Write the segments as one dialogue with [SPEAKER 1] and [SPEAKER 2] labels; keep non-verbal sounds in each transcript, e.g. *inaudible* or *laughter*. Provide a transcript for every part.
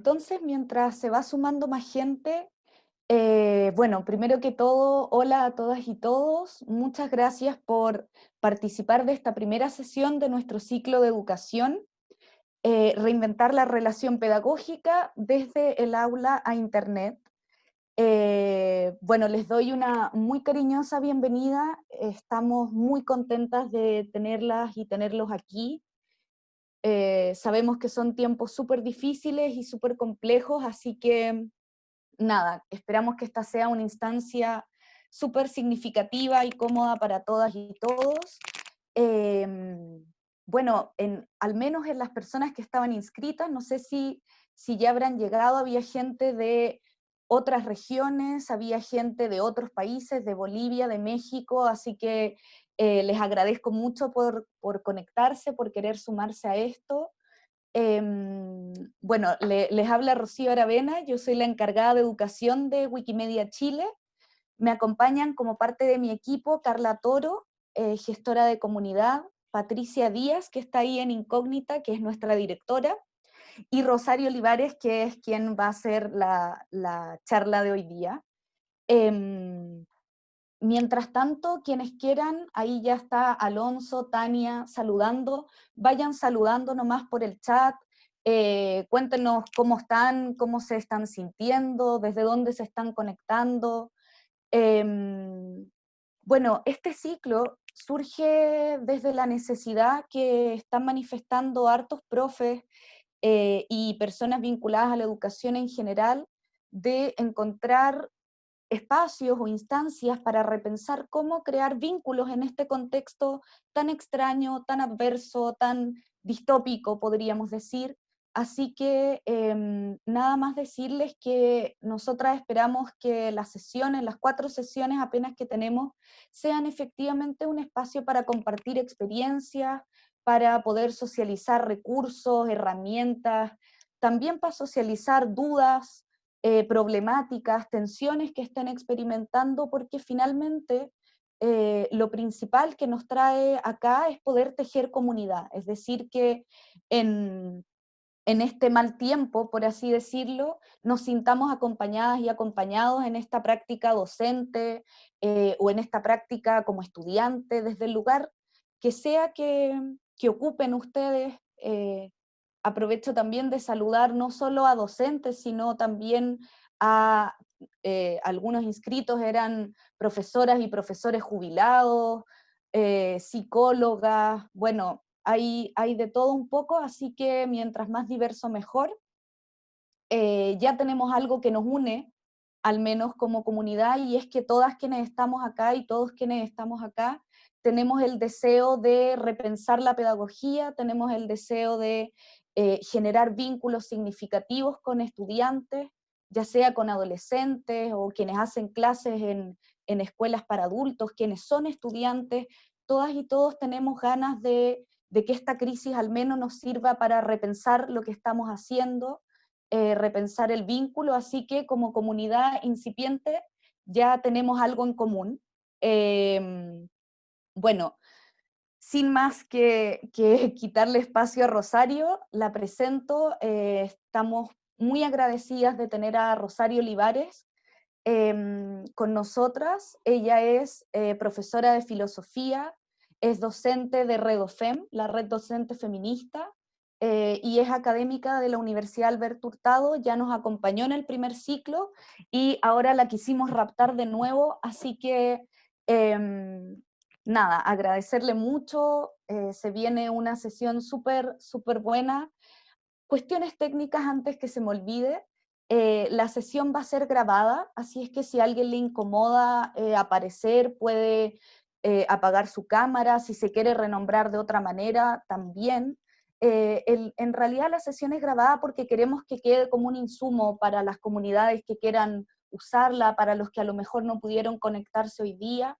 [SPEAKER 1] Entonces, mientras se va sumando más gente, eh, bueno, primero que todo, hola a todas y todos. Muchas gracias por participar de esta primera sesión de nuestro ciclo de educación, eh, reinventar la relación pedagógica desde el aula a Internet. Eh, bueno, les doy una muy cariñosa bienvenida. Estamos muy contentas de tenerlas y tenerlos aquí. Eh, sabemos que son tiempos súper difíciles y súper complejos, así que nada, esperamos que esta sea una instancia súper significativa y cómoda para todas y todos. Em, bueno, en, al menos en las personas que estaban inscritas, no sé si, si ya habrán llegado, había gente de otras regiones, había gente de otros países, de Bolivia, de México, así que eh, les agradezco mucho por, conectarse, por querer sumarse a esto. Em, bueno, les habla Rocío Aravena, yo soy la encargada de educación de Wikimedia Chile. Me acompañan como parte de mi equipo Carla Toro, eh, gestora de comunidad, Patricia Díaz, que está ahí en incógnita, que es nuestra directora, y Rosario Olivares, que es quien va a hacer la, charla de hoy día. Em, Mientras tanto, quienes quieran, ahí ya está Alonso, Tania, saludando, vayan saludando nomás por el chat, eh, cuéntenos cómo están, cómo se están sintiendo, desde dónde se están conectando. Em, bueno, este ciclo surge desde la necesidad que están manifestando hartos profes eh, y personas vinculadas a la educación en general de encontrar espacios o instancias para repensar cómo crear vínculos en este contexto tan extraño, tan adverso, tan distópico, podríamos decir. Así que em, nada más decirles que nosotras esperamos que las sesiones, las cuatro sesiones apenas que tenemos, sean efectivamente un espacio para compartir experiencias, para poder socializar recursos, herramientas, también para socializar dudas, eh, problemáticas, tensiones que estén experimentando, porque finalmente eh, lo principal que nos trae acá es poder tejer comunidad, es decir, que en, este mal tiempo, por así decirlo, nos sintamos acompañadas y acompañados en esta práctica docente eh, o en esta práctica como estudiante, desde el lugar que sea que, ocupen ustedes aprovecho también de saludar no solo a docentes, sino también a eh, algunos inscritos, eran profesoras y profesores jubilados, eh, psicólogas, bueno, hay, hay de todo un poco, así que mientras más diverso mejor. Eh, ya tenemos algo que nos une, al menos como comunidad, y es que todas quienes estamos acá y todos quienes estamos acá, tenemos el deseo de repensar la pedagogía, tenemos el deseo de eh, generar vínculos significativos con estudiantes, ya sea con adolescentes o quienes hacen clases en, escuelas para adultos, quienes son estudiantes, todas y todos tenemos ganas de, que esta crisis al menos nos sirva para repensar lo que estamos haciendo, eh, repensar el vínculo, así que como comunidad incipiente ya tenemos algo en común. Em, bueno, sin más que, *laughs* quitarle espacio a Rosario, la presento. Eh, estamos muy agradecidas de tener a Rosario Olivares em, con nosotras. Ella es eh, profesora de filosofía, es docente de Redofem, la red docente feminista, eh, y es académica de la Universidad Alberto Hurtado, ya nos acompañó en el primer ciclo y ahora la quisimos raptar de nuevo, así que em, nada, agradecerle mucho, eh, se viene una sesión súper, súper buena. Cuestiones técnicas antes que se me olvide, eh, la sesión va a ser grabada, así es que si a alguien le incomoda eh, aparecer, puede apagar su cámara, si se quiere renombrar de otra manera, también. en realidad la sesión es grabada porque queremos que quede como un insumo para las comunidades que quieran usarla, para los que a lo mejor no pudieron conectarse hoy día.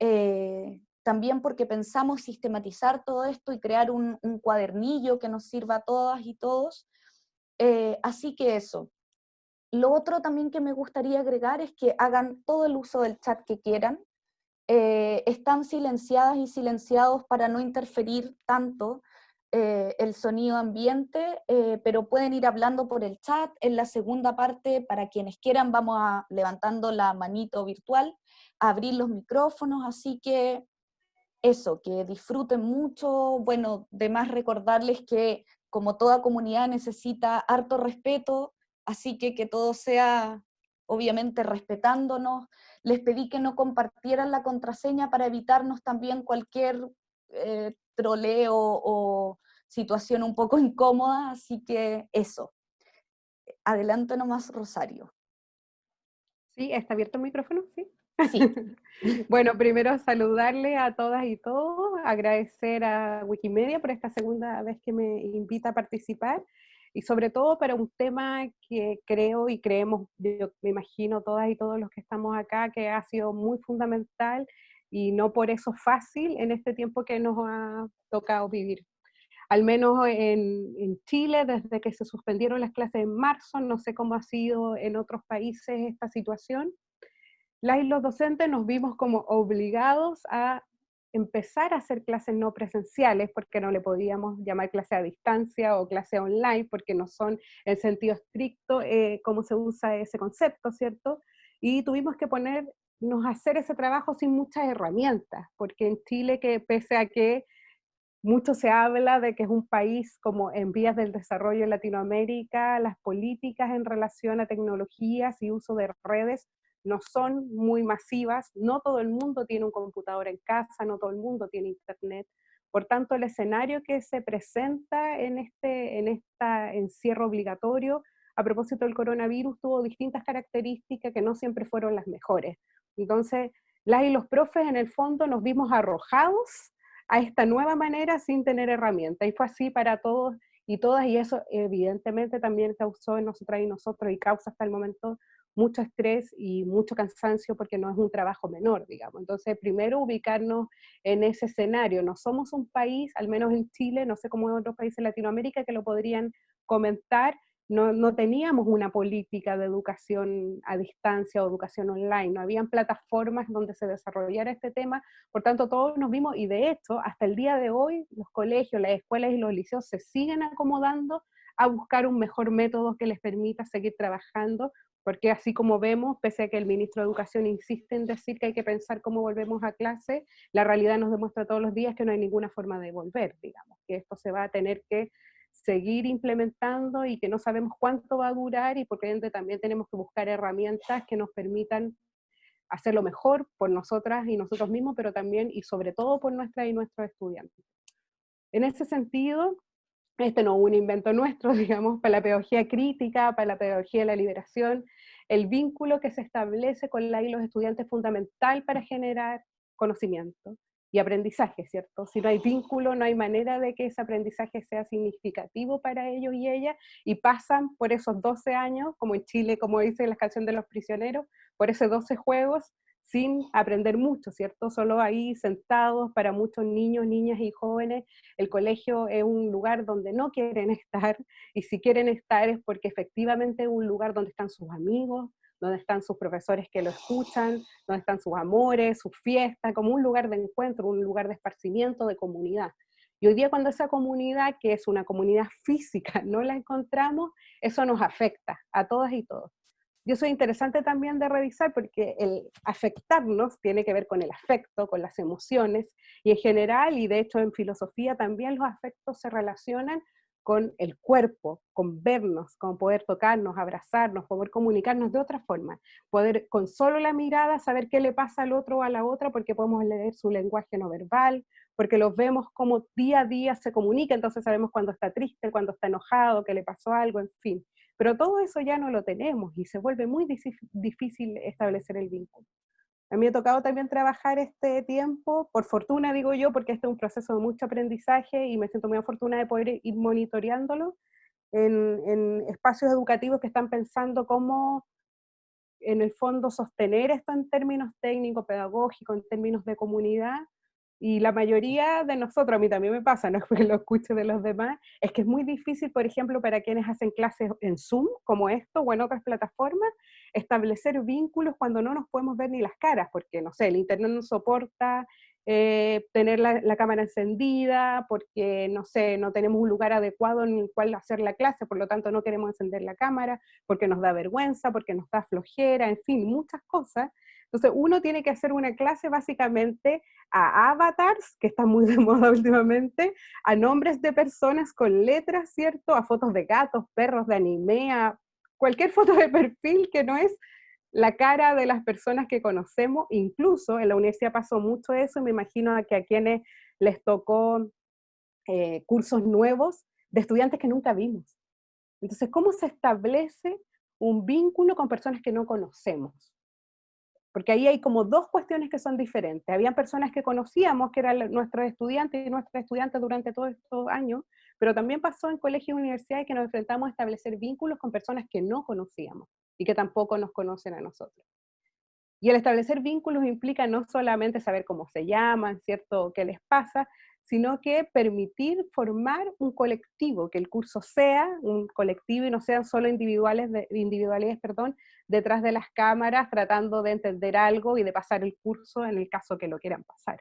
[SPEAKER 1] Eh, también porque pensamos sistematizar todo esto y crear un, cuadernillo que nos sirva a todas y todos. Eh, así que eso. Lo otro también que me gustaría agregar es que hagan todo el uso del chat que quieran. Eh, están silenciadas y silenciados para no interferir tanto. eh, el sonido ambiente, eh, pero pueden ir hablando por el chat. En la segunda parte, para quienes quieran, vamos a levantando la manito virtual, abrir los micrófonos, así que eso, que disfruten mucho. Bueno, de más recordarles que como toda comunidad necesita harto respeto, así que que todo sea obviamente respetándonos. Les pedí que no compartieran la contraseña para evitarnos también cualquier eh, troleo o situación un poco *laughs* incómoda, así que eso. Adelante nomás, Rosario.
[SPEAKER 2] Sí, ¿está abierto el micrófono? Sí. *laughs* Bueno, primero saludarle a todas y todos, agradecer a Wikimedia por esta segunda vez que me invita a participar y sobre todo para un tema que creo y creemos, yo me imagino todas y todos los que estamos acá, que ha sido muy fundamental y no por eso fácil en este tiempo que nos ha tocado vivir. Al menos en, en Chile, desde que se suspendieron las clases en marzo, no sé cómo ha sido en otros países esta situación, las y los docentes nos vimos como obligados a empezar a hacer clases no presenciales, porque no le podíamos llamar clase a distancia o clase online, porque no son en sentido estricto eh, cómo se usa ese concepto, ¿cierto? Y tuvimos que ponernos a hacer ese trabajo sin muchas herramientas, porque en Chile, que pese a que mucho se habla de que es un país como en vías del desarrollo en Latinoamérica, las políticas en relación a tecnologías y uso de redes no son muy masivas, no todo el mundo tiene un computador en casa, no todo el mundo tiene internet. Por tanto, el escenario que se presenta en este en esta encierro obligatorio a propósito del coronavirus tuvo distintas características que no siempre fueron las mejores. Entonces, las y los profes en el fondo nos vimos arrojados a esta nueva manera sin tener herramientas. Y fue así para todos y todas, y eso evidentemente también causó en nosotras y nosotros, y causa hasta el momento mucho estrés y mucho cansancio porque no es un trabajo menor, digamos. Entonces, primero ubicarnos en ese escenario. No somos un país, al menos en Chile, no sé cómo en otros países de Latinoamérica que lo podrían comentar, no, no, teníamos una política de educación a distancia o educación online, no habían plataformas donde se desarrollara este tema, por tanto todos nos vimos, y de hecho, hasta el día de hoy, los colegios, las escuelas y los liceos se siguen acomodando a buscar un mejor método que les permita seguir trabajando porque así como vemos, pese a que el ministro de Educación insiste en decir que hay que pensar cómo volvemos a clase, la realidad nos demuestra todos los días que no hay ninguna forma de volver, digamos, que esto se va a tener que seguir implementando y que no sabemos cuánto va a durar y porque también tenemos que buscar herramientas que nos permitan hacerlo mejor por nosotras y nosotros mismos, pero también y sobre todo por nuestras y nuestros estudiantes. En ese sentido, este no es un invento nuestro, *laughs* digamos, para la pedagogía crítica, para la pedagogía de la liberación, el vínculo que se establece con la y los estudiantes es fundamental para generar conocimiento y aprendizaje, ¿cierto? Si no hay vínculo, no hay manera de que ese aprendizaje sea significativo para ellos y ellas, y pasan por esos 12 años, como en Chile, como dice la canción de los prisioneros, por esos 12 juegos, sin aprender mucho, ¿cierto? Solo ahí sentados para muchos niños, niñas y jóvenes, el colegio es un lugar donde no quieren *laughs* estar, y si quieren estar es porque efectivamente es un lugar donde están sus amigos, donde están sus profesores que lo escuchan, donde están sus amores, sus fiestas, como un lugar de encuentro, un lugar de esparcimiento, de comunidad. Y hoy día cuando esa comunidad, que es una comunidad física, *laughs* no la encontramos, eso nos afecta a todas y todos. Y eso es interesante también de revisar porque el afectarnos tiene que ver con el afecto, con las emociones, y en general, y de hecho en filosofía también los afectos se relacionan con el cuerpo, con vernos, con poder tocarnos, abrazarnos, poder comunicarnos de otra forma, poder con solo la mirada saber qué le pasa al otro o a la otra porque podemos leer su lenguaje no verbal, porque los vemos como día a día se comunica, entonces sabemos cuando está triste, cuando está enojado, que le pasó algo, en fin. Pero todo eso ya no lo tenemos y se vuelve muy difícil establecer el vínculo. A mí me ha tocado también trabajar este tiempo, por fortuna digo yo, porque este es un proceso de mucho aprendizaje y me siento muy afortunada de poder ir monitoreándolo en, en espacios educativos que están pensando cómo en el fondo sostener esto en términos técnicos, pedagógicos, en términos de comunidad, y la mayoría de nosotros, a mí también me pasa, no es *laughs* porque lo escuche de los demás, es que es muy difícil, por ejemplo, para quienes hacen clases en Zoom, como esto, o en otras plataformas, establecer vínculos cuando no nos podemos ver ni las caras, porque, no sé, el internet no soporta eh, tener la, cámara encendida, porque, no sé, no tenemos un lugar adecuado en el cual hacer la clase, por lo tanto no queremos encender la cámara, porque nos da vergüenza, porque nos da flojera, en fin, muchas cosas. Entonces uno tiene que hacer una clase básicamente a avatars, que está muy de *laughs* moda últimamente, a nombres de personas con letras, ¿cierto? A fotos de gatos, perros, de anime, a cualquier *laughs* foto de perfil que no es la cara de las personas que conocemos, incluso en la universidad pasó mucho eso, me imagino que a quienes les tocó eh, cursos nuevos de estudiantes que nunca vimos. Entonces, ¿cómo se establece un vínculo con personas que no conocemos? Porque ahí hay como dos cuestiones que son diferentes. Habían personas que conocíamos, que eran nuestros estudiantes y nuestras estudiantes durante todos estos años, pero también pasó en colegios y universidades que nos enfrentamos a establecer vínculos con personas que no conocíamos y que tampoco nos conocen a nosotros. Y el establecer vínculos implica no solamente saber cómo se llaman, ¿cierto? ¿Qué les pasa? Sino que permitir formar un colectivo, que el curso sea un colectivo y no sean solo individuales de, individualidades perdón, detrás de las cámaras tratando de entender algo y de pasar el curso en el caso que lo quieran pasar.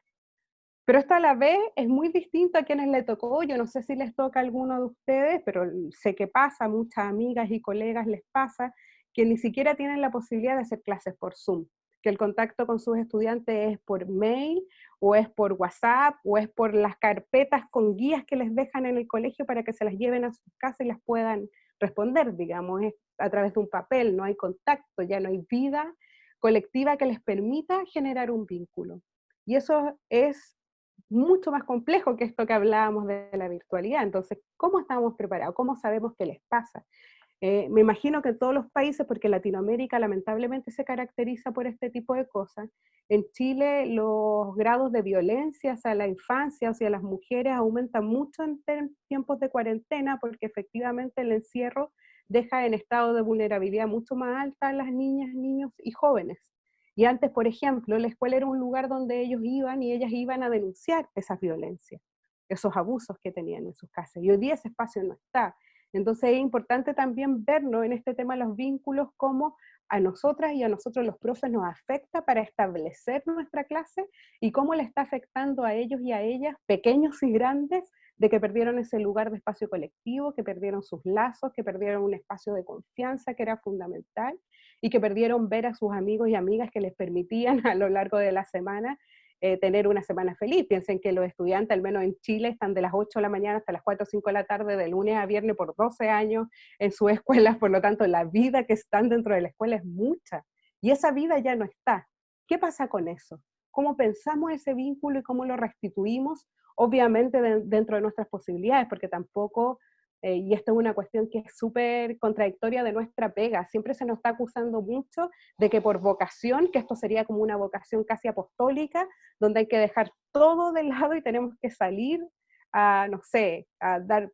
[SPEAKER 2] Pero esto a la vez es muy distinto a quienes le tocó, yo no sé si les toca a alguno de ustedes, pero sé que pasa, muchas amigas y colegas les pasa, que ni siquiera tienen la posibilidad de hacer clases por Zoom, que el contacto con sus estudiantes es por mail, o es por WhatsApp, o es por las carpetas con guías que les dejan en el colegio para que se las lleven a sus casas y las puedan responder, digamos, es a través de un papel, no hay contacto, ya no hay vida colectiva que les permita generar un vínculo. Y eso es mucho más complejo que esto que hablábamos de la virtualidad. Entonces, ¿cómo estamos preparados? ¿Cómo sabemos qué les pasa? Eh, me imagino que en todos los países, porque Latinoamérica lamentablemente se caracteriza por este tipo de cosas, en Chile los grados de violencia hacia la infancia, hacia las mujeres, aumentan mucho en tiempos de cuarentena, porque efectivamente el encierro deja en estado de vulnerabilidad mucho más alta a las niñas, niños y jóvenes. Y antes, por ejemplo, la escuela era un lugar donde ellos iban y ellas iban a denunciar esas violencias, esos abusos que tenían en sus casas. Y hoy día ese espacio no está. Entonces es importante también vernos en este tema los vínculos como a nosotras y a nosotros los profes nos afecta para establecer nuestra clase y cómo le está afectando a ellos y a ellas, pequeños y grandes, de que perdieron ese lugar de espacio colectivo, que perdieron sus lazos, que perdieron un espacio de confianza que era fundamental y que perdieron ver a sus amigos y amigas que les permitían *laughs* a lo largo de la semana eh, tener una semana feliz. Piensen que los estudiantes, al menos en Chile, están de las 8 de la mañana hasta las 4 o 5 de la tarde, de lunes a viernes por 12 años en su *laughs* escuela, por lo tanto la vida que están dentro de la escuela es mucha. Y esa vida ya no está. ¿Qué pasa con eso? ¿Cómo pensamos ese vínculo y cómo lo restituimos? Obviamente dentro de nuestras posibilidades, porque tampoco eh, y esto es una cuestión que es súper contradictoria de nuestra pega. Siempre se nos está acusando mucho de que por vocación, que esto sería como una vocación casi apostólica, donde hay que dejar todo de lado y tenemos que salir a, no sé, a dar,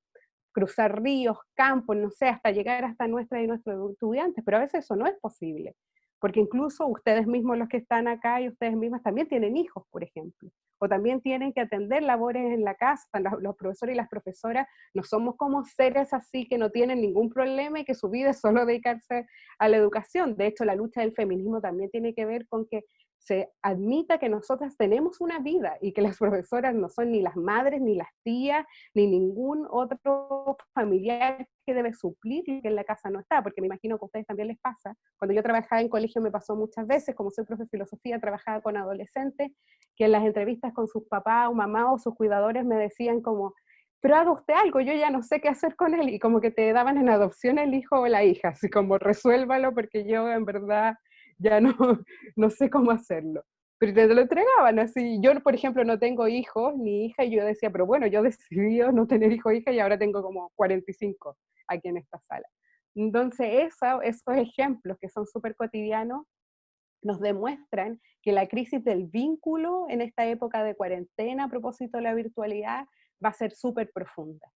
[SPEAKER 2] cruzar ríos, campos, no sé, hasta llegar hasta nuestra y nuestros estudiantes, pero a veces eso no es posible porque incluso ustedes mismos los que están acá y ustedes mismas también tienen hijos, por ejemplo, o también tienen que atender labores en la casa, los, profesores y las profesoras no somos como seres así que no tienen ningún problema y que su vida es solo dedicarse a la educación. De hecho, la lucha del feminismo también tiene que ver con que se admita que nosotras tenemos una vida y que las *laughs* profesoras no son ni las madres, ni las tías, ni ningún otro familiar que debe suplir y que en la casa no está, porque me imagino que a ustedes también les pasa. Cuando yo trabajaba en colegio me pasó muchas veces, como soy profe de filosofía, trabajaba con adolescentes, que en las entrevistas con sus papás o mamá o sus cuidadores me decían como, pero haga usted algo, yo ya no sé qué hacer con él, y como que te daban en adopción el hijo o la hija, así como resuélvalo porque yo en verdad ya no, *laughs* no sé cómo hacerlo. Pero te lo entregaban así. Yo, por ejemplo, no tengo hijos ni hija y yo decía, pero bueno, yo *laughs* decidí no tener hijo o hija y ahora tengo como 45 aquí en esta sala. Entonces, eso, esos ejemplos que son súper cotidianos nos demuestran que la crisis del vínculo en esta época de cuarentena a propósito de la virtualidad va a ser súper profunda.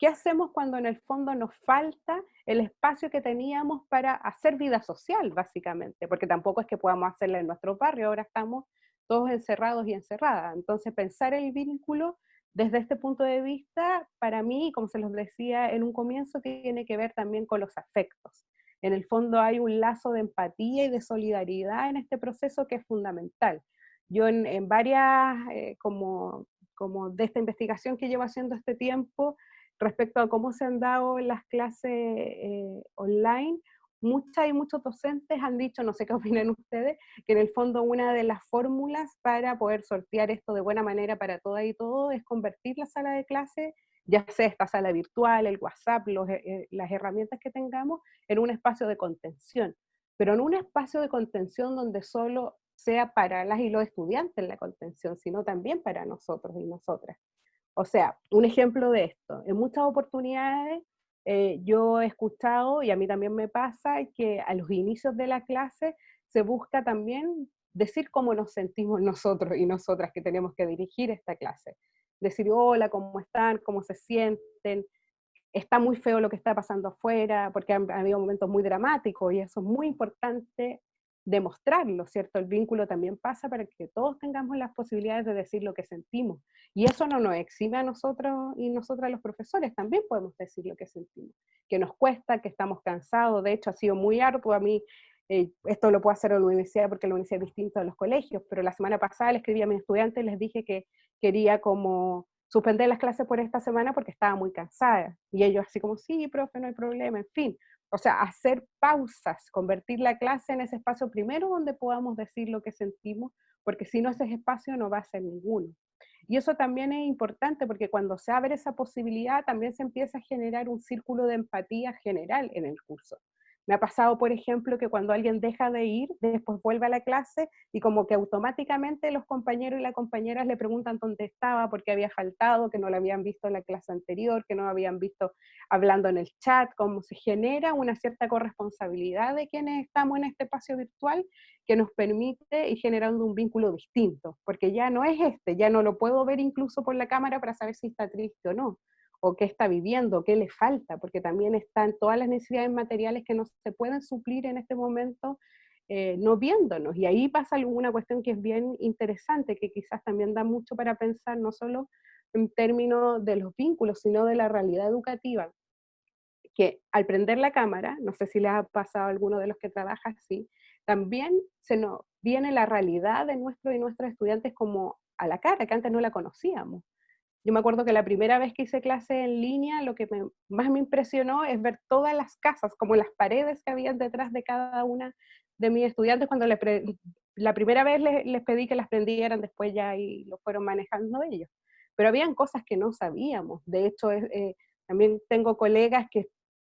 [SPEAKER 2] ¿Qué hacemos cuando en el fondo nos falta el espacio que teníamos para hacer vida social, básicamente? Porque tampoco es que podamos hacerla en nuestro barrio, ahora estamos todos encerrados y encerradas. Entonces, pensar el vínculo desde este punto de vista, para mí, como se los decía en un comienzo, tiene que ver también con los afectos. En el fondo hay un lazo de empatía y de solidaridad en este proceso que es fundamental. Yo en, varias, eh, como, como de esta investigación que llevo haciendo este tiempo, respecto a cómo se han dado las clases eh, online, muchas y muchos docentes han dicho, no sé qué *laughs* opinan ustedes, que en el fondo una de las fórmulas para poder sortear esto de buena manera para todas y todo es convertir la sala de clase, ya sea esta sala virtual, el WhatsApp, eh, las herramientas que tengamos, en un espacio de contención, pero en un espacio de contención donde solo sea para las y los estudiantes la contención, sino también para nosotros y nosotras. O sea, un ejemplo de esto, en muchas oportunidades eh, yo he escuchado, y a mí también me pasa, que a los inicios de la clase se busca también decir cómo nos sentimos nosotros y nosotras que tenemos que dirigir esta clase. Decir, hola, ¿cómo están? ¿Cómo se sienten? Está muy feo lo que está pasando afuera, porque han, habido momentos muy dramáticos y eso es muy importante demostrarlo, ¿cierto? El vínculo también pasa para que todos tengamos las posibilidades de decir lo que sentimos. Y eso no nos exime a nosotros y nosotras los profesores, también podemos decir lo que sentimos, que nos cuesta, que estamos cansados, de hecho ha sido muy arduo a mí, eh, esto lo puedo hacer en la universidad porque la universidad es distinta de los colegios, pero la semana pasada le escribí a mis estudiantes y les dije que quería como suspender las clases por esta semana porque estaba muy cansada. Y ellos así como, sí, profe, no hay problema, en fin. O sea, hacer pausas, convertir la clase en ese espacio primero donde podamos decir lo que sentimos, porque si no ese espacio no va a ser ninguno. Y eso también es importante porque cuando se abre esa posibilidad también se empieza a generar un círculo de empatía general en el curso. Me ha pasado, por ejemplo, que cuando alguien deja de ir, después vuelve a la clase y como que automáticamente los compañeros y las compañeras le preguntan dónde estaba, porque había faltado, que no lo habían visto en la clase anterior, que no lo habían visto hablando en el chat, como se genera una cierta corresponsabilidad de quienes estamos en este espacio virtual que nos permite ir generando un vínculo distinto, porque ya no es este, ya no lo puedo ver incluso por la cámara para saber si está triste o no, o qué está viviendo, qué le falta, porque también están todas las necesidades materiales que no se pueden suplir en este momento eh, no viéndonos. Y ahí pasa alguna cuestión que es bien interesante, que quizás también da mucho para pensar, no solo en términos de los vínculos, sino de la realidad educativa. Que al prender la cámara, no sé si le ha pasado a alguno de los que trabaja así, también se nos viene la realidad de nuestros y nuestros estudiantes como a la cara, que antes no la conocíamos. Yo me acuerdo que la primera vez que hice clase en línea, lo que más me impresionó es ver todas las casas, como las paredes que habían detrás de cada una de mis estudiantes cuando la primera vez les, pedí que las prendieran, después ya y lo fueron manejando ellos. Pero habían cosas que no sabíamos. De hecho, eh, también tengo colegas que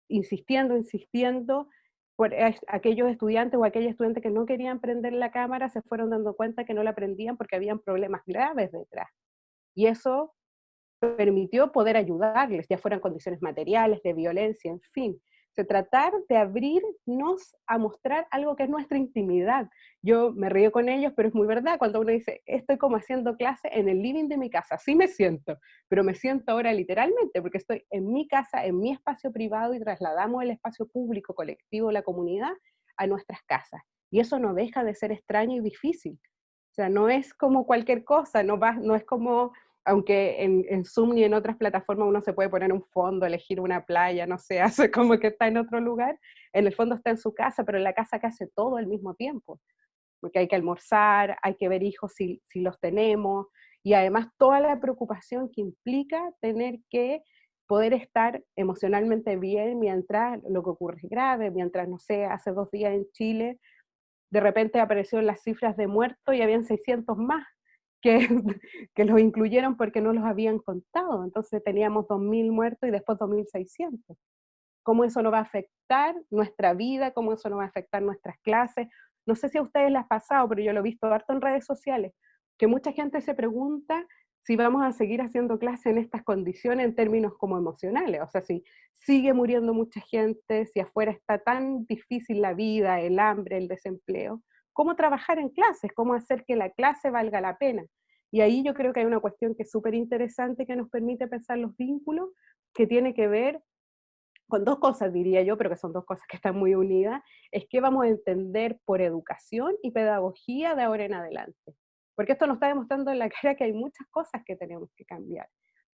[SPEAKER 2] insistiendo, insistiendo, por aquellos estudiantes o aquellos estudiantes que no querían prender la cámara se fueron dando cuenta que no la prendían porque habían problemas graves detrás. Y eso permitió poder ayudarles, ya fueran condiciones materiales, de violencia, en fin. Se tratar de abrirnos a mostrar algo que es nuestra intimidad. Yo me río con ellos, pero es muy verdad cuando uno dice, estoy como haciendo clase en el living de mi casa, así me siento, pero me siento ahora literalmente porque estoy en mi casa, en mi espacio privado y trasladamos el espacio público, colectivo, la comunidad a nuestras casas. Y eso no deja de ser extraño y difícil. O sea, no es como cualquier cosa, no, va, no es como aunque en, Zoom y en otras plataformas uno se puede poner un fondo, elegir una playa, no sé, *laughs* hace como que está en otro lugar, en el fondo está en su casa, pero en la casa que hace todo al mismo tiempo, porque hay que almorzar, hay que ver hijos si, si los tenemos, y además toda la preocupación que implica tener que poder estar emocionalmente bien mientras lo que ocurre es grave, mientras, no sé, hace dos días en Chile, de repente aparecieron las cifras de muertos y habían 600 más que, *laughs* que los incluyeron porque no los habían contado. Entonces teníamos 2.000 muertos y después 2.600. ¿Cómo eso no va a afectar nuestra vida? ¿Cómo eso no va a afectar nuestras clases? No sé si a ustedes les ha pasado, pero yo lo he visto harto en redes sociales, que mucha gente se pregunta si vamos a seguir haciendo clases en estas condiciones en términos como emocionales. O sea, si sigue muriendo mucha gente, si afuera está tan difícil la vida, el hambre, el desempleo, cómo trabajar en clases, cómo hacer que la clase valga la pena. Y ahí yo creo que hay una cuestión que es súper interesante que nos permite pensar los vínculos, que tiene que ver con dos cosas, diría yo, pero que son dos cosas que están muy unidas, es que vamos a entender por educación y pedagogía de ahora en adelante. Porque esto nos está demostrando en la cara que hay muchas cosas que tenemos que cambiar.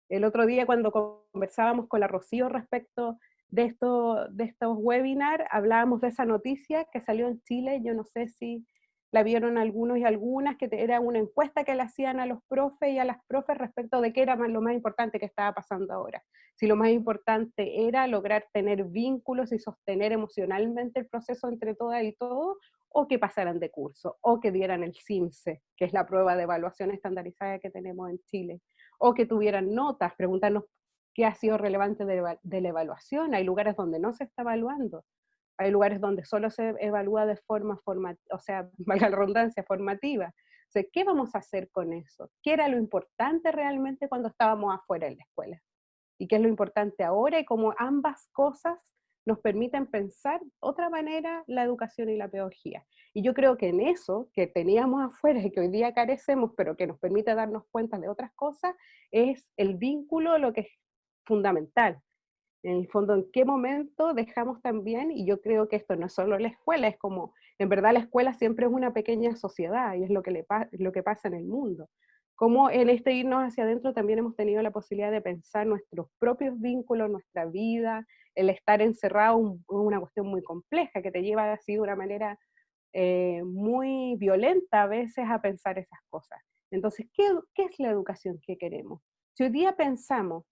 [SPEAKER 2] El otro día cuando conversábamos con la Rocío respecto de, esto, de estos webinars, hablábamos de esa noticia que salió en Chile, yo no sé si, la vieron algunos y algunas, que era una encuesta que le hacían a los profes y a las profes respecto de qué era lo más importante que estaba pasando ahora. Si lo más importante era lograr tener vínculos y sostener emocionalmente el proceso entre todas y todos, o que pasaran de curso, o que dieran el CIMSE, que es la prueba de evaluación estandarizada que tenemos en Chile, o que tuvieran notas, preguntarnos qué ha sido relevante de, de la evaluación. Hay lugares donde no se está evaluando hay lugares donde solo se evalúa de forma formativa, o sea, *laughs* valga la redundancia, formativa. O sea, ¿qué vamos a hacer con eso? ¿Qué era lo importante realmente cuando estábamos afuera de la escuela? ¿Y qué es lo importante ahora? Y cómo ambas cosas nos permiten pensar otra manera la educación y la pedagogía. Y yo creo que en eso que teníamos afuera y que hoy día carecemos, pero que nos permite darnos cuenta de otras cosas, es el vínculo lo que fundamental en el fondo, en qué momento dejamos también, y yo creo que esto no es solo la escuela, es como, en verdad la escuela siempre es una pequeña sociedad, y es lo que, le lo que pasa en el mundo. Como en este irnos hacia adentro también hemos tenido la posibilidad de pensar nuestros propios vínculos, nuestra vida, el estar encerrado es una cuestión muy compleja, que te lleva así de una manera eh, muy violenta a veces a pensar esas cosas. Entonces, ¿qué, ¿qué es la educación que queremos? Si hoy día pensamos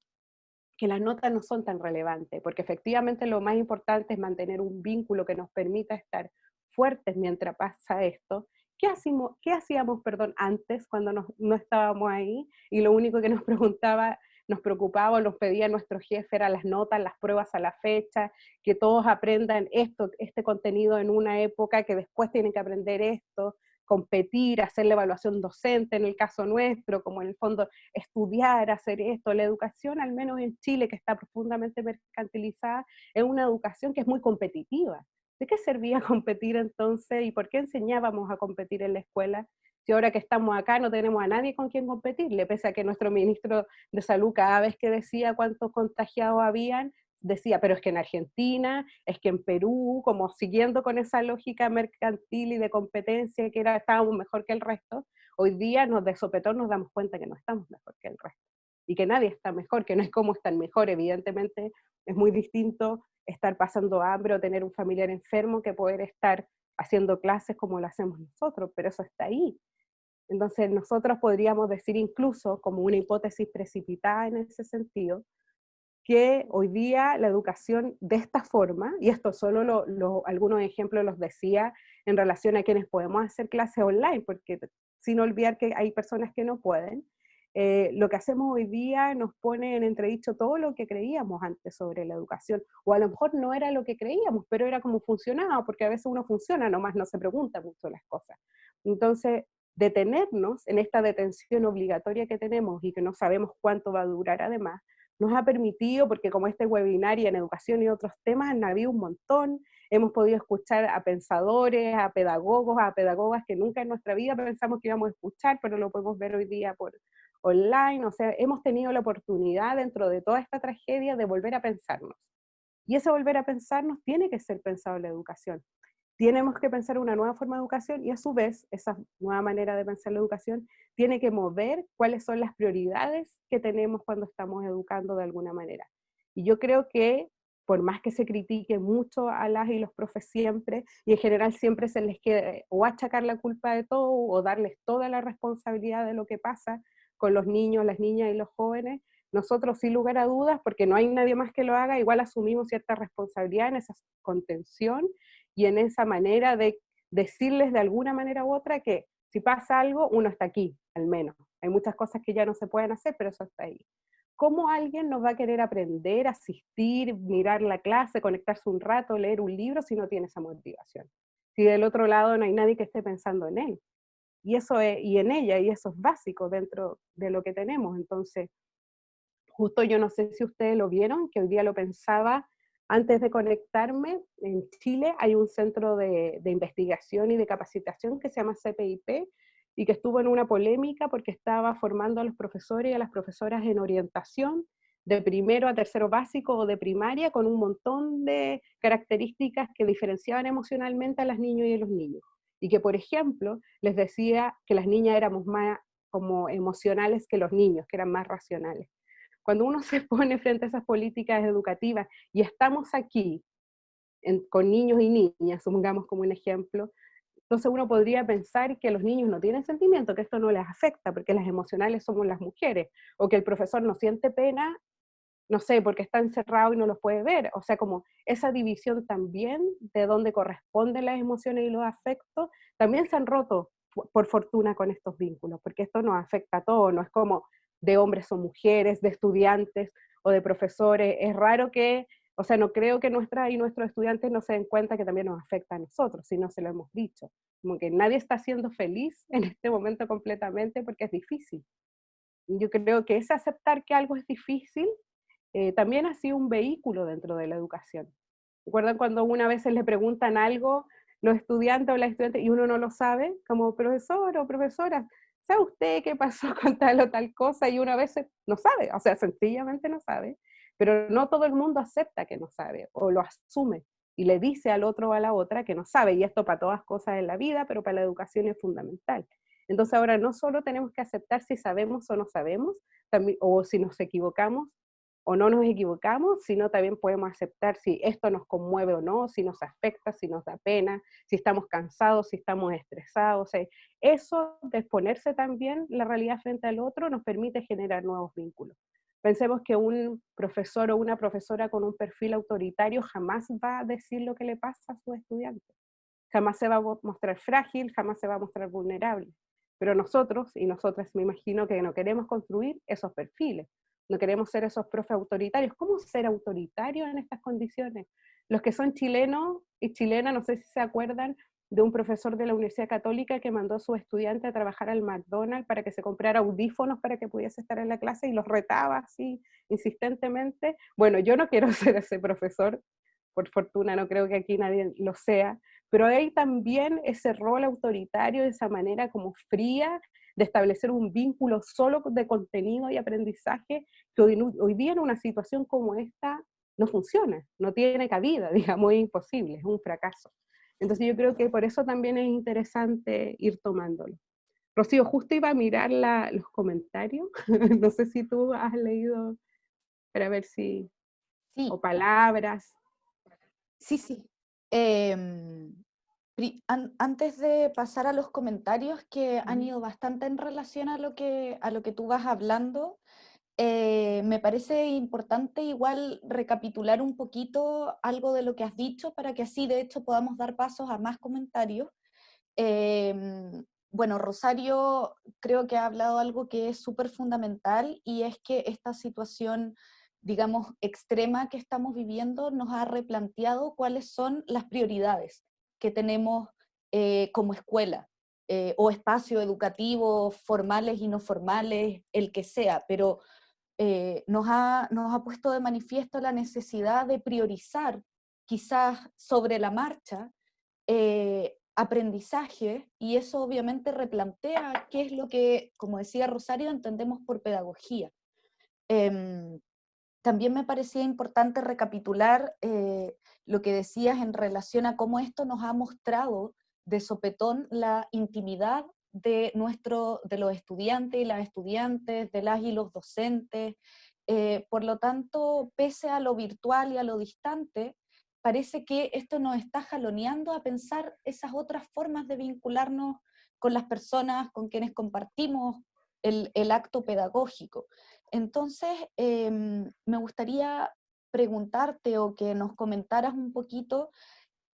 [SPEAKER 2] que las notas no son tan relevantes, porque efectivamente lo más importante es mantener un vínculo que nos permita estar fuertes mientras pasa esto. ¿Qué, hacíamos, qué hacíamos perdón, antes cuando no estábamos ahí? Y lo único que nos *laughs* preguntaba, nos preocupaba o nos pedía nuestro jefe era las notas, las pruebas a la fecha, que todos aprendan esto, este contenido en una época, que después tienen que aprender esto, competir, hacer la evaluación docente en el caso nuestro, como en el fondo estudiar, hacer esto. La educación, al menos en Chile, que está profundamente mercantilizada, es una educación que es muy competitiva. ¿De qué servía *laughs* competir entonces y por qué enseñábamos a competir en la escuela? Si ahora que estamos acá no tenemos a nadie con quien competirle, pese a que nuestro ministro de Salud cada vez que decía cuántos contagiados habían, decía, pero es que en Argentina, es que en Perú, como siguiendo con esa lógica mercantil y de competencia que era, estábamos mejor que el resto, hoy día nos de sopetón nos damos cuenta que no estamos mejor que el resto. Y que nadie está mejor, que no es como están mejor, evidentemente es muy distinto estar pasando hambre o tener un familiar enfermo que poder estar haciendo clases como lo hacemos nosotros, pero eso está ahí. Entonces nosotros podríamos decir incluso como una hipótesis precipitada en ese sentido, que hoy día la educación de esta forma, y esto solo algunos ejemplos los decía en relación a quienes podemos hacer clases online, porque sin olvidar que hay personas que no pueden, eh, lo que hacemos hoy día nos pone en entredicho todo lo que creíamos antes sobre la educación, o a lo mejor no era lo que creíamos, pero era como funcionaba, porque a veces uno funciona, nomás no se pregunta mucho las cosas. Entonces, detenernos en esta detención obligatoria que tenemos y que no sabemos cuánto va a durar además, nos ha permitido, porque como este webinar y en educación y otros temas han habido un montón, hemos podido escuchar a pensadores, a pedagogos, a pedagogas que nunca en nuestra vida pensamos que íbamos a escuchar, pero lo podemos ver hoy día por online, o sea, hemos tenido la oportunidad dentro de toda esta tragedia de volver a pensarnos. Y ese volver a pensarnos tiene que ser pensado en la educación tenemos que pensar una nueva forma de educación y a su vez esa nueva manera de pensar la educación tiene que mover cuáles son las prioridades que tenemos cuando estamos educando de alguna manera. Y yo creo que por más que se critique mucho a las y los profes siempre, y en general siempre se les quede o achacar la culpa de todo o darles toda la responsabilidad de lo que pasa con los niños, las niñas y los jóvenes, nosotros sin lugar a dudas, porque no hay nadie más que lo haga, igual asumimos cierta responsabilidad en esa contención y en esa manera de decirles de alguna manera u otra que si pasa algo, uno está aquí, al menos. Hay muchas cosas que ya no se pueden hacer, pero eso está ahí. ¿Cómo alguien nos va a querer aprender, asistir, mirar la clase, conectarse un rato, leer un libro si no tiene esa motivación? Si del otro lado no hay nadie que esté pensando en él. Y, eso es, y en ella, y eso es básico dentro de lo que tenemos. Entonces, justo yo no sé si ustedes lo vieron, que hoy día lo pensaba antes de conectarme, en Chile hay un centro de, investigación y de capacitación que se llama CPIP y que estuvo en una polémica porque estaba formando a los profesores y a las profesoras en orientación de primero a tercero básico o de primaria con un montón de características que diferenciaban emocionalmente a las niñas y a los niños. Y que, por ejemplo, les decía que las niñas éramos más como emocionales que los niños, que eran más racionales. Cuando uno se *laughs* pone frente a esas políticas educativas y estamos aquí con niños y niñas, supongamos como un ejemplo, Entonces uno podría pensar que los niños no tienen sentimiento, que esto no les afecta, porque las emocionales somos las mujeres, o que el profesor no siente pena, no sé, porque está encerrado y no los puede ver. O sea, como esa división también de dónde corresponden las emociones y los afectos, también se han roto por fortuna con estos vínculos, porque esto nos afecta a todos, no es como de hombres o mujeres, de estudiantes o de profesores. Es raro que o sea, no creo que nuestra y nuestros estudiantes no se den cuenta que también nos afecta a nosotros, si no se lo hemos dicho. Como que nadie está siendo feliz en este momento completamente porque es difícil. Yo creo que ese aceptar que algo es difícil eh, también ha sido un vehículo dentro de la educación. ¿Recuerdan cuando una vez le preguntan algo los estudiantes o las estudiantes y uno no lo sabe? Como profesor o profesora, ¿sabe usted qué pasó *laughs* con tal o tal cosa? Y una vez no sabe, o sea, sencillamente no sabe. Pero no todo el mundo acepta que no sabe o lo asume y le dice al otro o a la otra que no sabe. Y esto para todas cosas en la vida, pero para la educación es fundamental. Entonces ahora no solo tenemos que aceptar si sabemos o no sabemos, también, o si nos equivocamos o no nos equivocamos, sino también podemos aceptar si esto nos conmueve o no, si nos afecta, si nos da pena, si estamos cansados, si estamos estresados. eso de exponerse también la realidad frente al otro nos permite generar nuevos vínculos. Pensemos que un profesor o una profesora con un perfil autoritario jamás va a decir lo que le pasa a sus estudiantes. Jamás se va a mostrar frágil, jamás se va a mostrar vulnerable. Pero nosotros, y nosotras me imagino que no queremos construir esos perfiles. No queremos ser esos profes autoritarios. ¿Cómo ser autoritario en estas condiciones? Los que son chilenos y chilenas, no sé si se acuerdan, de un profesor de la Universidad Católica que mandó a su estudiante a trabajar al McDonald's para que se comprara audífonos para que pudiese estar en la clase y los retaba así insistentemente. Bueno, yo no quiero *laughs* ser ese profesor, por fortuna no creo que aquí nadie lo sea, pero hay también ese rol autoritario, esa manera como fría de establecer un vínculo solo de contenido y aprendizaje que hoy, hoy día en una situación como esta no funciona, no tiene cabida, *laughs* digamos, es imposible, es un fracaso. Entonces yo creo que por eso también es interesante ir tomándolo. Rocío, justo iba a mirar los comentarios, *laughs* no sé si tú has leído para ver si... Sí. O palabras.
[SPEAKER 1] Sí, sí. Em, antes de pasar a los comentarios que han ido bastante en relación a lo que, a lo que tú vas hablando, eh, me parece importante igual recapitular un poquito algo de lo que has dicho para que así de hecho podamos dar pasos a más comentarios. Em, bueno, Rosario creo que ha hablado algo que es súper fundamental y es que esta situación, digamos, extrema que estamos viviendo nos ha replanteado cuáles son las prioridades que tenemos eh, como escuela. Eh, o espacio educativo, formales y no formales, el que sea, pero eh, nos, ha, nos ha puesto de manifiesto la necesidad de priorizar, quizás sobre la marcha, eh, aprendizaje, y eso obviamente replantea qué es lo que, como decía Rosario, entendemos por pedagogía. Em, también me parecía importante recapitular eh, lo que decías en relación a cómo esto nos ha mostrado de sopetón la intimidad de, nuestro, de los estudiantes y las estudiantes, de las y los docentes. Eh, por lo tanto, pese a lo virtual y a lo distante, parece que esto nos está jaloneando a pensar esas otras formas de vincularnos con las personas con quienes compartimos el, el acto pedagógico. Entonces, em, me gustaría preguntarte o que nos comentaras un poquito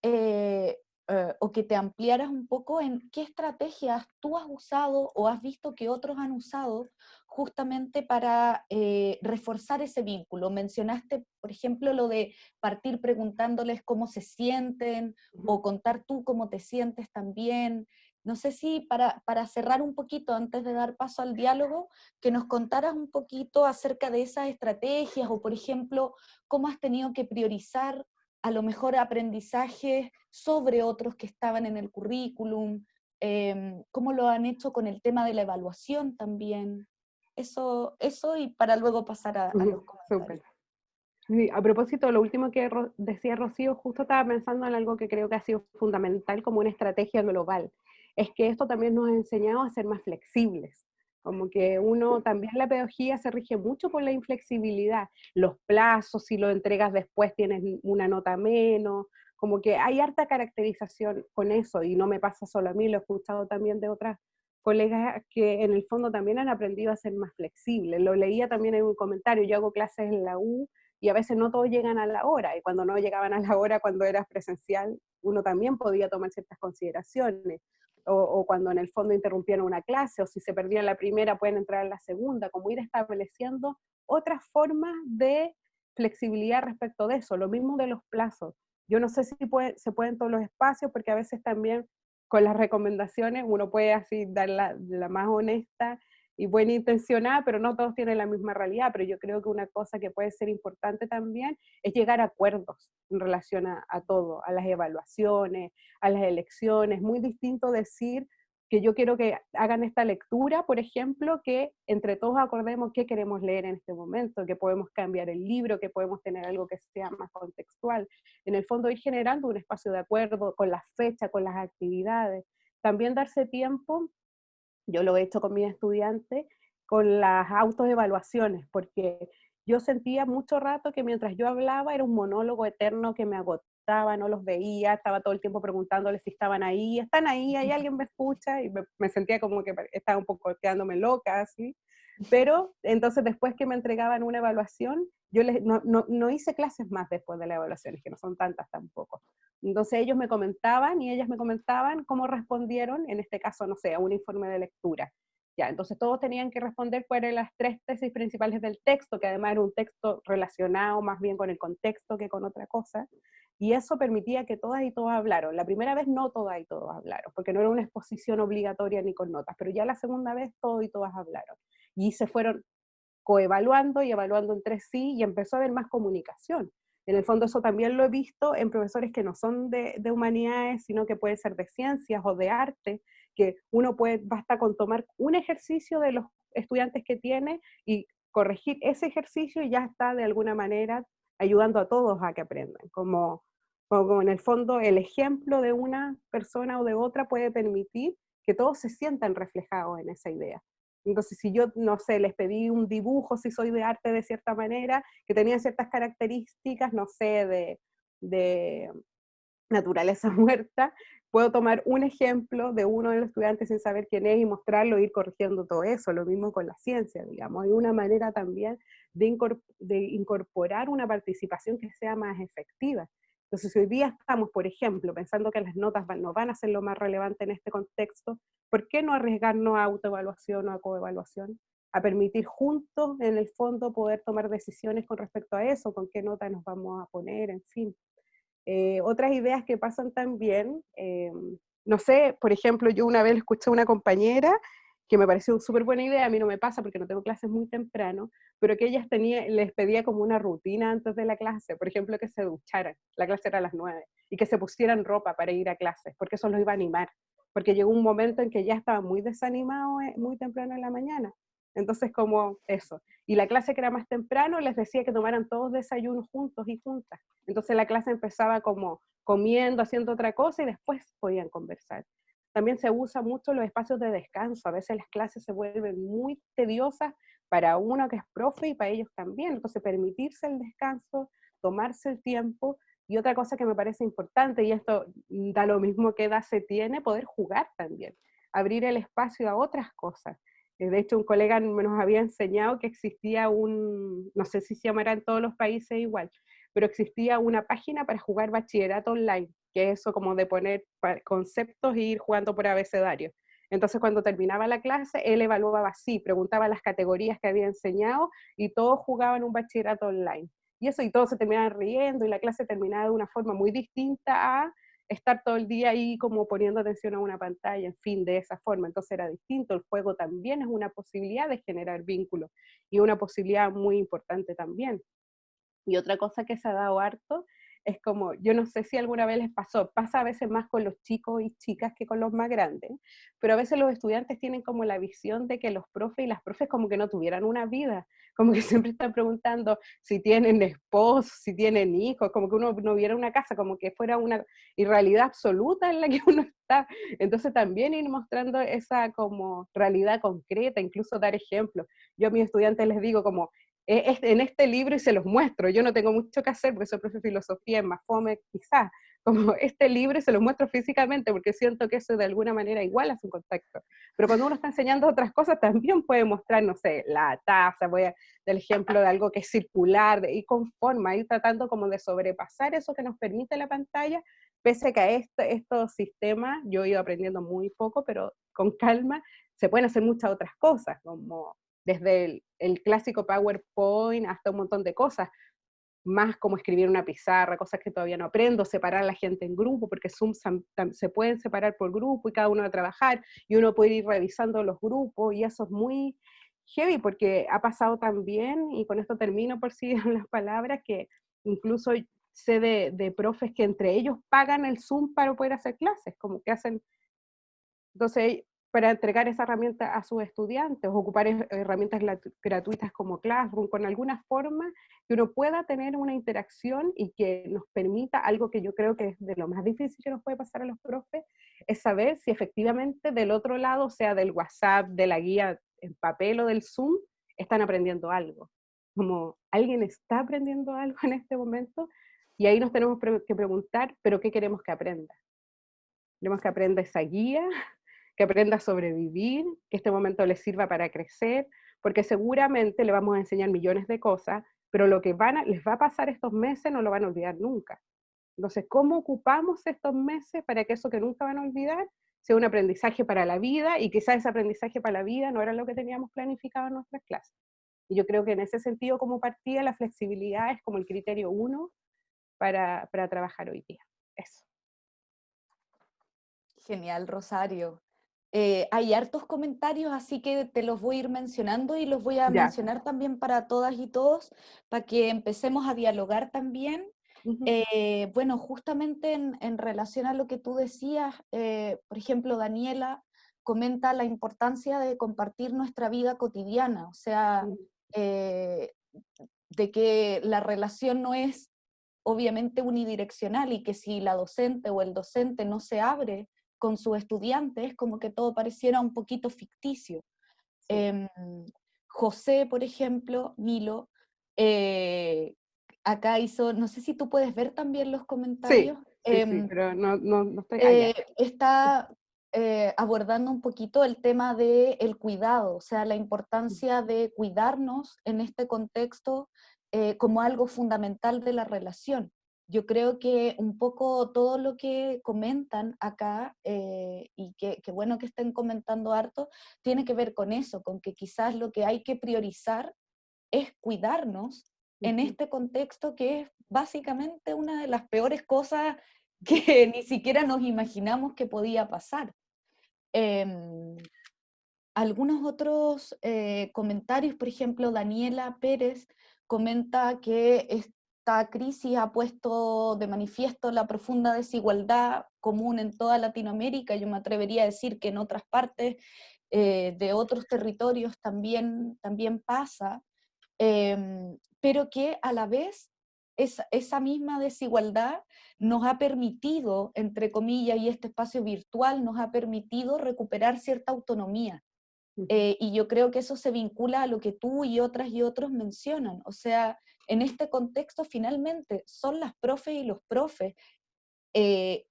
[SPEAKER 1] eh, eh, o que te ampliaras un poco en qué estrategias tú has usado o has visto que otros han usado justamente para eh, reforzar ese vínculo. Mencionaste, por ejemplo, lo de partir preguntándoles cómo se sienten o contar tú cómo te sientes también. No sé si para, para cerrar un poquito, antes de dar paso al diálogo, que nos contaras un poquito acerca de esas estrategias o, por ejemplo, cómo has tenido que priorizar a lo mejor aprendizaje sobre otros que estaban en el currículum, em, cómo lo han hecho con el tema de la evaluación también. Eso, eso y para luego pasar a, los comentarios.
[SPEAKER 2] a propósito, lo último que decía Rocío, justo estaba pensando en algo que creo que ha sido fundamental como una estrategia global. Es que esto también nos ha enseñado a ser más flexibles. Como que uno, también la pedagogía se rige mucho por la inflexibilidad, los plazos, si lo entregas después tienes una nota menos, como que hay harta caracterización con eso y no me pasa solo a mí, lo he escuchado también de otras colegas que en el fondo también han aprendido a ser más flexibles. Lo leía también en un comentario, yo hago clases en la U y a veces no todos llegan a la hora, y cuando no llegaban a la hora cuando eras presencial, uno también podía tomar ciertas consideraciones, o, cuando en el fondo interrumpían una clase, o si se perdía la primera pueden entrar en la segunda, como ir estableciendo otras formas de flexibilidad respecto de eso, lo mismo de los plazos. Yo no sé si se pueden todos los espacios, porque a veces también con las recomendaciones uno puede así dar la, más honesta y buena intencionada, pero no todos tienen la misma realidad. Pero yo creo que una cosa que puede ser importante también es llegar a acuerdos en relación a, todo, a las evaluaciones, a las elecciones. Muy distinto decir, que yo quiero que hagan esta lectura, por ejemplo, que entre todos acordemos qué queremos leer en este momento, que podemos cambiar el libro, que podemos tener algo que sea más contextual. En el fondo ir generando un espacio de acuerdo con la fecha, con las actividades. También darse tiempo, yo lo he hecho con mis estudiantes, con las autoevaluaciones, porque yo sentía mucho rato que mientras yo hablaba era un monólogo eterno que me agotaba no los veía, estaba todo el tiempo preguntándoles si estaban ahí, están ahí, hay alguien me escucha, y me, sentía como que estaba un poco quedándome loca, así. Pero entonces después que me entregaban una evaluación, yo les, no, no, no, hice clases más después de las evaluaciones, que no son tantas tampoco. Entonces ellos me comentaban y ellas me comentaban cómo respondieron, en este caso, no sé, a un informe de lectura. Ya, entonces todos tenían que responder cuáles eran las tres tesis principales del texto, que además era un texto relacionado más bien con el contexto que con otra cosa. Y eso permitía que todas y todos hablaron. La primera vez no todas y todos hablaron, porque no era una exposición obligatoria ni con notas, pero ya la segunda vez todos y todas hablaron. Y se fueron coevaluando y evaluando entre sí y empezó a haber más comunicación. En el fondo eso también lo he visto en profesores que no son de, de humanidades, sino que pueden ser de ciencias o de arte, que uno puede, basta con tomar un ejercicio de los estudiantes que tiene y corregir ese ejercicio y ya está de alguna manera ayudando a todos a que aprendan, como como en el fondo el ejemplo de una persona o de otra puede permitir que todos se sientan reflejados en esa idea. Entonces, si yo, no sé, les pedí un dibujo, si soy de arte de cierta manera, que tenía ciertas características, no sé, de, de naturaleza *laughs* muerta, puedo tomar un ejemplo de uno de los estudiantes sin saber quién es y mostrarlo e ir corrigiendo todo eso. Lo mismo con la ciencia, digamos. Hay una manera también de incorporar una participación que sea más efectiva. Entonces, si hoy día estamos, por ejemplo, pensando que las notas no van a ser lo más relevante en este contexto, ¿por qué no arriesgarnos a autoevaluación o a coevaluación? A permitir juntos, en el fondo, poder tomar decisiones con respecto a eso, con qué nota nos vamos a poner, en fin. Eh, otras ideas que pasan también, eh, no sé, por ejemplo, yo una vez escuché a una compañera que me pareció súper buena idea, a mí no me pasa porque no tengo clases muy temprano, pero que ellas tenía, les pedía como una rutina antes de la clase, por ejemplo, que se ducharan, la clase era a las nueve, y que se pusieran ropa para ir a clases, porque eso los iba a animar, porque llegó un momento en que ya estaba muy desanimado eh, muy temprano en la mañana, entonces como eso. Y la clase que era más temprano les decía que tomaran todos desayunos juntos y juntas, entonces la clase empezaba como comiendo, haciendo otra cosa y después podían conversar. También se usa mucho los espacios de descanso. A veces las clases se vuelven muy tediosas para uno que es profe y para ellos también. Entonces, permitirse el descanso, tomarse el tiempo. Y otra cosa que me parece importante, y esto da lo mismo que edad se tiene, poder jugar también. Abrir el espacio a otras cosas. Eh, de hecho, un colega nos había enseñado que existía un, no sé si se llamará en todos los países igual, pero existía una página para jugar bachillerato online que es eso como de poner conceptos e ir jugando por abecedario. Entonces cuando terminaba la clase, él evaluaba así, preguntaba las categorías que había enseñado y todos jugaban un bachillerato online. Y eso, y todos se terminaban riendo y la clase terminaba de una forma muy distinta a estar todo el día ahí como poniendo atención a una pantalla, en fin, de esa forma. Entonces era distinto, el juego también es una posibilidad de generar vínculos y una posibilidad muy importante también. Y otra cosa que se ha dado harto es como, yo no sé si alguna vez les pasó, pasa a veces más con los chicos y chicas que con los más grandes, pero a veces los estudiantes tienen como la visión de que los profes y las profes como que no tuvieran una vida, como que *laughs* siempre están preguntando si tienen esposos, si tienen hijos, como que uno no viera una casa, como que fuera una irrealidad absoluta en la que *laughs* uno está. Entonces también ir mostrando esa como realidad concreta, incluso dar ejemplos. Yo a mis estudiantes les digo como, en este libro y se los muestro. Yo no tengo mucho que hacer porque soy profe de filosofía, es más fome quizás, *laughs* como este libro y se lo muestro físicamente porque siento que eso de alguna manera igual hace un contacto. Pero cuando uno está enseñando otras cosas también puede mostrar, no sé, la taza, voy a del ejemplo de algo que es circular y con forma, ir tratando como de sobrepasar eso que nos permite la pantalla, pese a que a este, estos sistemas yo he ido aprendiendo muy poco, pero con calma se pueden hacer muchas otras cosas, como desde el, el clásico PowerPoint hasta un montón de cosas más como escribir una pizarra, cosas que todavía no aprendo, separar a la gente en grupo, porque Zoom se pueden separar por grupo y cada uno va a trabajar y uno puede ir revisando los grupos y eso es muy heavy porque ha pasado también, y con esto termino por si *laughs* las palabras, que incluso sé de, de profes que entre ellos pagan el Zoom para poder hacer clases, como que hacen, entonces para entregar esa herramienta a sus estudiantes, ocupar herramientas gratuitas como Classroom, con alguna forma que uno pueda tener una interacción y que nos permita algo que yo creo que es de lo más difícil que nos puede pasar a los profes, es saber si efectivamente del otro lado, sea del WhatsApp, de la guía en papel o del Zoom, están aprendiendo algo. Como alguien está aprendiendo *laughs* algo en este momento y ahí nos tenemos que preguntar, pero ¿qué queremos que aprenda? Queremos que aprenda esa guía, que aprenda a sobrevivir, que este momento le sirva para crecer, porque seguramente le vamos a enseñar millones de cosas, pero lo que van les va a pasar estos meses no lo van a olvidar nunca. Entonces, ¿cómo ocupamos estos meses para que eso que nunca van a olvidar sea un aprendizaje para la vida y quizás ese aprendizaje para la vida no era lo que teníamos planificado en nuestras clases? Y yo creo que en ese sentido, como partida, la flexibilidad es como el criterio uno para, para trabajar hoy día. Eso.
[SPEAKER 1] Genial, Rosario. Eh, hay hartos comentarios, así que te los voy a ir mencionando y los voy a mencionar también para todas y todos, para que empecemos a dialogar también. Eh, bueno, justamente en, relación a lo que tú decías, eh, por ejemplo, Daniela comenta la importancia de compartir nuestra vida cotidiana, o sea, de que la relación no es obviamente unidireccional y que si la docente o el docente no se abre con sus estudiantes, como que todo pareciera un poquito ficticio. Em, José, por ejemplo, Milo, eh, acá hizo, no sé si tú puedes ver también los comentarios.
[SPEAKER 2] Sí, em, pero no, no, estoy allá.
[SPEAKER 1] Eh, está eh, abordando un poquito el tema del el cuidado, o sea, la importancia de cuidarnos en este contexto como algo fundamental de la relación yo creo que un poco todo lo que comentan acá, eh, y que, bueno que estén comentando harto, tiene que ver con eso, con que quizás lo que hay que priorizar es cuidarnos en este contexto que es básicamente una de las peores cosas *laughs* que ni siquiera nos imaginamos que podía pasar. Em, algunos otros eh, comentarios, por ejemplo, Daniela Pérez comenta que esta crisis ha puesto de manifiesto la profunda desigualdad común en toda Latinoamérica, yo me atrevería a decir que en otras partes eh, de otros territorios también, también pasa, em, pero que a la vez esa, esa misma desigualdad nos ha permitido, entre comillas, y este espacio virtual nos ha permitido recuperar cierta autonomía. Eh, y yo creo que eso se vincula a lo que tú y otras y otros mencionan, o sea, en este contexto finalmente son las profes y los profes eh,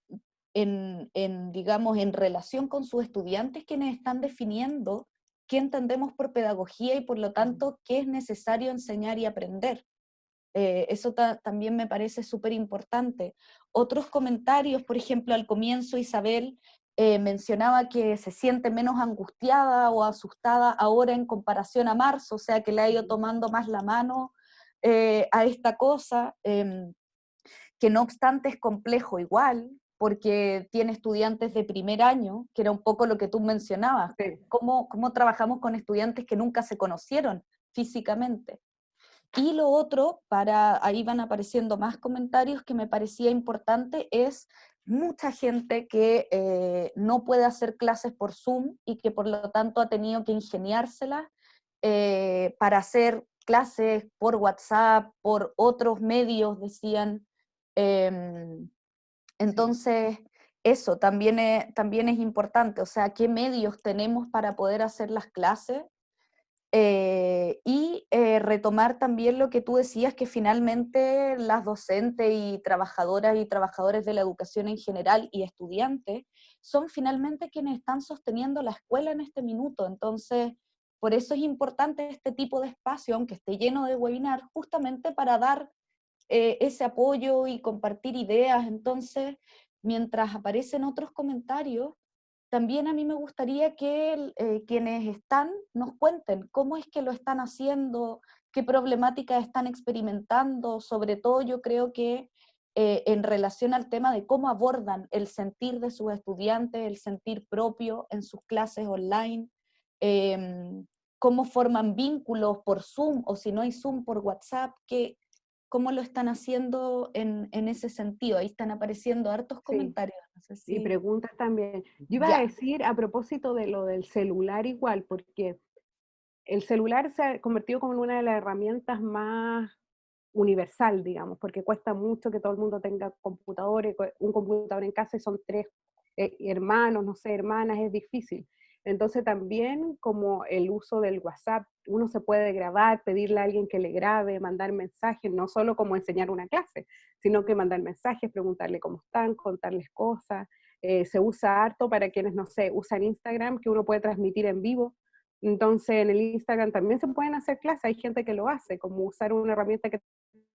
[SPEAKER 1] en, digamos, en relación con sus estudiantes quienes están definiendo qué entendemos por pedagogía y por lo tanto qué es necesario enseñar y aprender. Eh, eso también me parece súper importante. Otros comentarios, por ejemplo, al comienzo Isabel eh, mencionaba que se siente menos angustiada o asustada ahora en comparación a marzo, o sea que le ha ido tomando más la mano eh, a esta cosa, em, que no obstante es complejo igual, porque tiene estudiantes de primer año, que era un poco lo que tú mencionabas, cómo, cómo trabajamos con estudiantes que nunca se conocieron físicamente. Y lo otro, para ahí van apareciendo más comentarios que me parecía importante, es mucha gente que eh, no puede hacer clases por Zoom y que por lo tanto ha tenido que ingeniárselas eh, para hacer clases por WhatsApp, por otros medios, decían. Em, entonces, eso también es, también es importante, o sea, qué medios tenemos para poder hacer las clases. Eh, y eh, retomar también lo que tú decías, que finalmente las docentes y trabajadoras y trabajadores de la educación en general y estudiantes son finalmente quienes están sosteniendo la escuela en este minuto. Entonces, por eso es importante este tipo de espacio, aunque esté lleno de webinar, justamente para dar eh, ese apoyo y compartir ideas. Entonces, mientras aparecen otros comentarios, también a mí me gustaría que eh, quienes están nos cuenten cómo es que lo están haciendo, qué problemáticas están experimentando, sobre todo yo creo que eh, en relación al tema de cómo abordan el sentir de sus estudiantes, el sentir propio en sus clases online, em, cómo forman vínculos por Zoom o si no hay Zoom por WhatsApp, que, cómo lo están haciendo en, ese sentido. Ahí están apareciendo hartos comentarios.
[SPEAKER 2] Y preguntas también. Yo iba a decir a propósito de lo del celular igual, porque el celular se ha convertido como una de las herramientas más universal, digamos, porque cuesta mucho que todo el mundo tenga computadores, un computador en casa y son tres eh, hermanos, no sé, hermanas, es difícil. Entonces también como el uso del WhatsApp, uno se puede grabar, pedirle a alguien que le grabe, mandar mensajes, no solo como enseñar una clase, sino que mandar mensajes, preguntarle cómo están, contarles cosas. Eh, se usa harto para quienes, no sé, usan Instagram, que uno puede transmitir en vivo. Entonces en el Instagram también se pueden hacer clases, hay gente que lo hace, como usar una herramienta que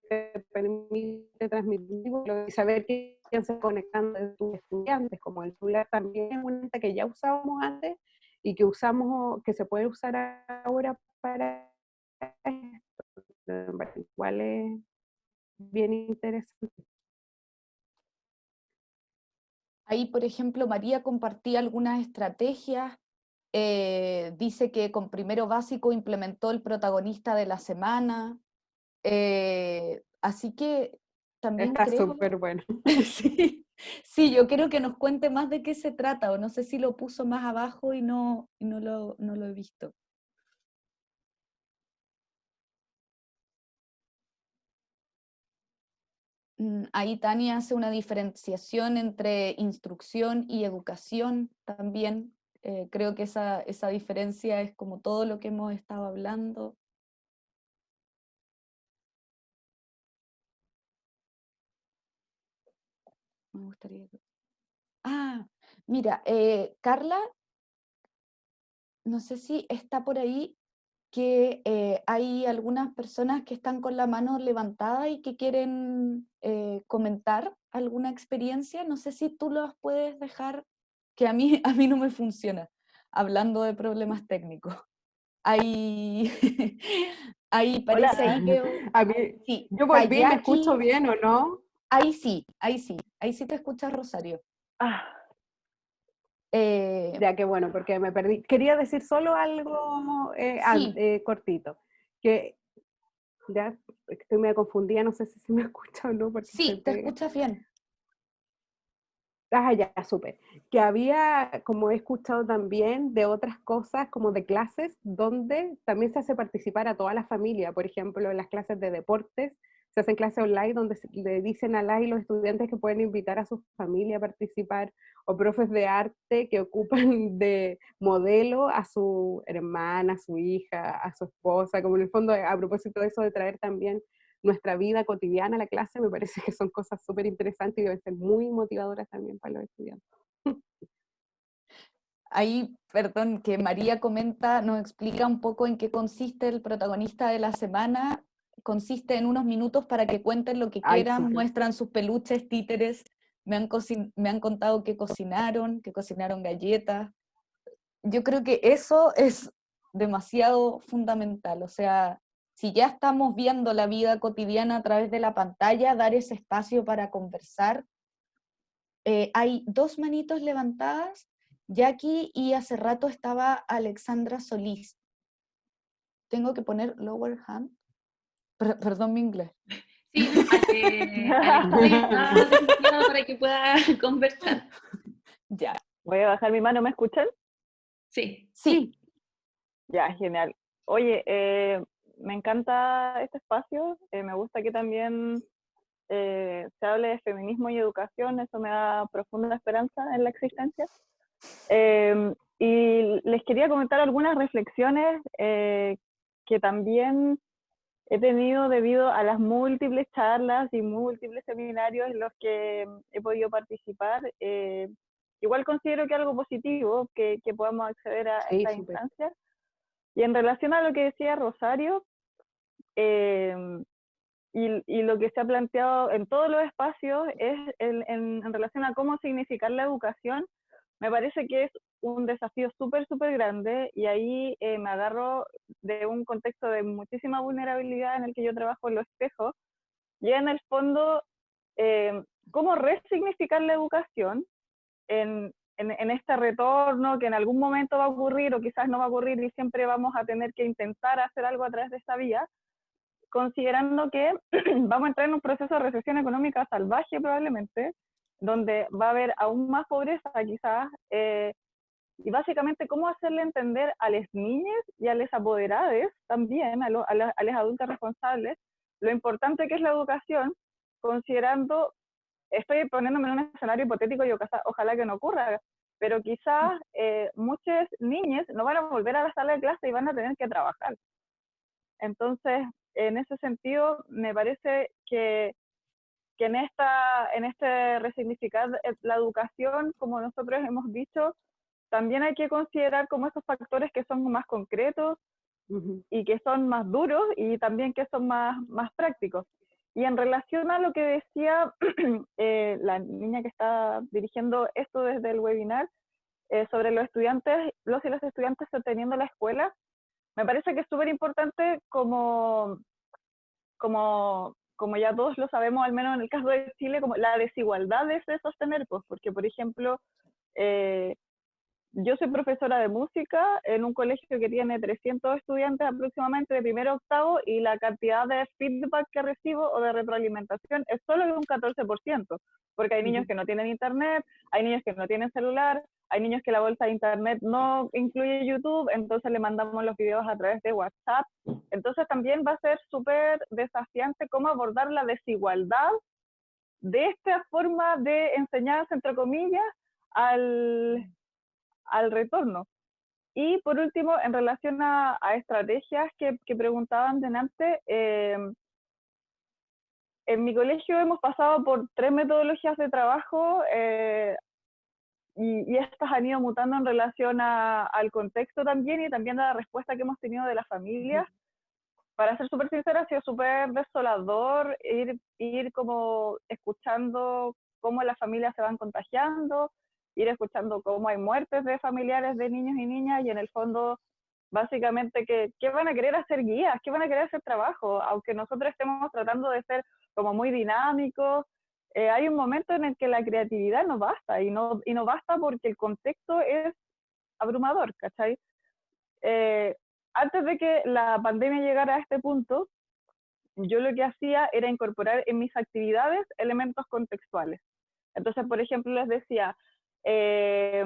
[SPEAKER 2] te permite transmitir y saber quién se conectando de tus estudiantes, como el celular también es una herramienta que ya usábamos antes y que usamos, que se puede usar ahora para esto. Igual es bien interesante.
[SPEAKER 1] Ahí, por ejemplo, María compartía algunas estrategias. Eh, dice que con primero básico implementó el protagonista de la semana. Eh, así que también
[SPEAKER 2] Está súper bueno. *laughs*
[SPEAKER 1] sí, Sí, yo quiero que nos cuente más de qué se trata, o no sé si lo puso más abajo y no, no, lo, no lo he visto. Mm, ahí Tania hace una diferenciación entre instrucción y educación también. Eh, creo que esa, esa diferencia es como todo lo que hemos estado hablando. Me gustaría... Ah, mira, eh, Carla, no sé si está por ahí que eh, hay algunas personas que están con la mano levantada y que quieren eh, comentar alguna experiencia. No sé si tú los puedes dejar, que a mí, *laughs* a mí no me funciona, hablando de problemas técnicos. Ahí, *laughs* ahí parece ahí
[SPEAKER 2] que... *laughs* yo volví, ¿me escucho bien o no?
[SPEAKER 1] Ahí sí, ahí sí, ahí sí te escuchas Rosario. Ah.
[SPEAKER 2] Eh, ya que bueno, porque me perdí. Quería decir solo algo eh, eh, cortito, que ya estoy medio confundida, no sé si se me *laughs* escucha o no.
[SPEAKER 1] sí, te escuchas bien.
[SPEAKER 2] Ah, ya, súper. Que había, como he escuchado también, de otras cosas, como de clases, donde también se hace participar a toda la familia, por ejemplo, en las clases de deportes, se hacen clases online donde le dicen a las y los estudiantes que pueden invitar a su familia a participar, o profes de arte que ocupan *laughs* de modelo a su hermana, a su hija, a su esposa, como en el fondo, a propósito de eso de traer también nuestra vida cotidiana a la clase, me parece que son cosas súper interesantes y deben ser muy motivadoras también para los estudiantes.
[SPEAKER 1] Ahí, perdón, que María comenta, nos explica un poco en qué consiste el protagonista de la semana consiste en unos minutos para que cuenten lo que quieran, muestran sus peluches, títeres, me han, me han contado que cocinaron, que cocinaron galletas. Yo creo que eso es demasiado fundamental, o sea, si ya estamos viendo la vida cotidiana a través de la pantalla, dar ese espacio para conversar. Eh, hay dos manitos levantadas, Jackie y hace rato estaba Alexandra Solís. Tengo que poner lower hand perdón mi inglés.
[SPEAKER 3] Sí, *laughs* para que pueda *laughs* conversar.
[SPEAKER 4] Ya. Voy a bajar mi mano, ¿me escuchan?
[SPEAKER 3] Sí.
[SPEAKER 1] Sí.
[SPEAKER 4] Ya, genial. Oye, eh, me encanta este espacio, eh, me gusta que también eh, se hable de feminismo y educación, eso me da profunda esperanza en la existencia. y les quería comentar algunas reflexiones eh, que también he tenido debido a las múltiples charlas y múltiples seminarios en los que he podido participar. Eh, igual considero que algo positivo que, que podamos acceder a esta instancia. Y en relación a lo que decía Rosario, eh, y, y, lo que se ha planteado en todos los espacios es en, en, relación a cómo significar la educación, me parece que es un desafío súper, súper grande y ahí eh, me agarro de un contexto de muchísima vulnerabilidad en el que yo trabajo en los espejos y en el fondo eh, cómo resignificar la educación en, en, en, este retorno que en algún momento va a ocurrir o quizás no va a ocurrir y siempre vamos a tener que intentar hacer algo a través de esa vía, considerando que *clears throat* vamos a entrar en un proceso de recesión económica salvaje probablemente, donde va a haber aún más pobreza quizás, eh, y básicamente cómo hacerle entender a las niñas y a los apoderados también, a, a, a los adultos responsables, lo importante que es la educación, considerando, estoy poniéndome en un escenario hipotético y ojalá que no ocurra, pero quizás eh, muchas niñas no van a volver a la sala de clase y van a tener que trabajar. Entonces, en ese sentido, me parece que que en, esta, en este resignificar la educación, como nosotros hemos dicho, también hay que considerar como esos factores que son más concretos y que son más duros y también que son más, más prácticos. Y en relación a lo que decía *clears throat* eh, la niña que está dirigiendo esto desde el webinar, eh, sobre los estudiantes, los y las estudiantes sosteniendo la escuela, me parece que es súper importante como, como como ya todos lo sabemos, al menos en el caso de Chile, como la desigualdad de sostener, pues, porque, por ejemplo, eh, yo soy profesora de música en un colegio que tiene 300 estudiantes aproximadamente de primero a octavo y la cantidad de feedback que recibo o de retroalimentación es solo de un 14%, porque hay niños que no tienen internet, hay niños que no tienen celular, hay niños que la bolsa de internet no incluye YouTube, entonces le mandamos los videos a través de WhatsApp. Entonces también va a ser súper desafiante cómo abordar la desigualdad de esta forma de enseñanza, entre comillas, al, al retorno. Y por último, en relación a, estrategias que, que, preguntaban delante, eh, en mi colegio hemos pasado por tres metodologías de trabajo eh, y, estas han ido mutando en relación al contexto también y también a la respuesta que hemos tenido de las familias. Para ser súper sincera, ha sido súper desolador ir, ir como escuchando cómo las familias se van contagiando, ir escuchando cómo hay muertes de familiares de niños y niñas y en el fondo básicamente que, ¿qué van a querer hacer guías? ¿Qué van a querer hacer trabajo? Aunque nosotros estemos tratando de ser como muy dinámicos, eh, hay un momento en el que la creatividad no basta, y no, y no basta porque el contexto es abrumador, ¿cachai? Eh, antes de que la pandemia llegara a este punto, yo lo que hacía era incorporar en mis actividades elementos contextuales. Entonces, por ejemplo, les decía, eh,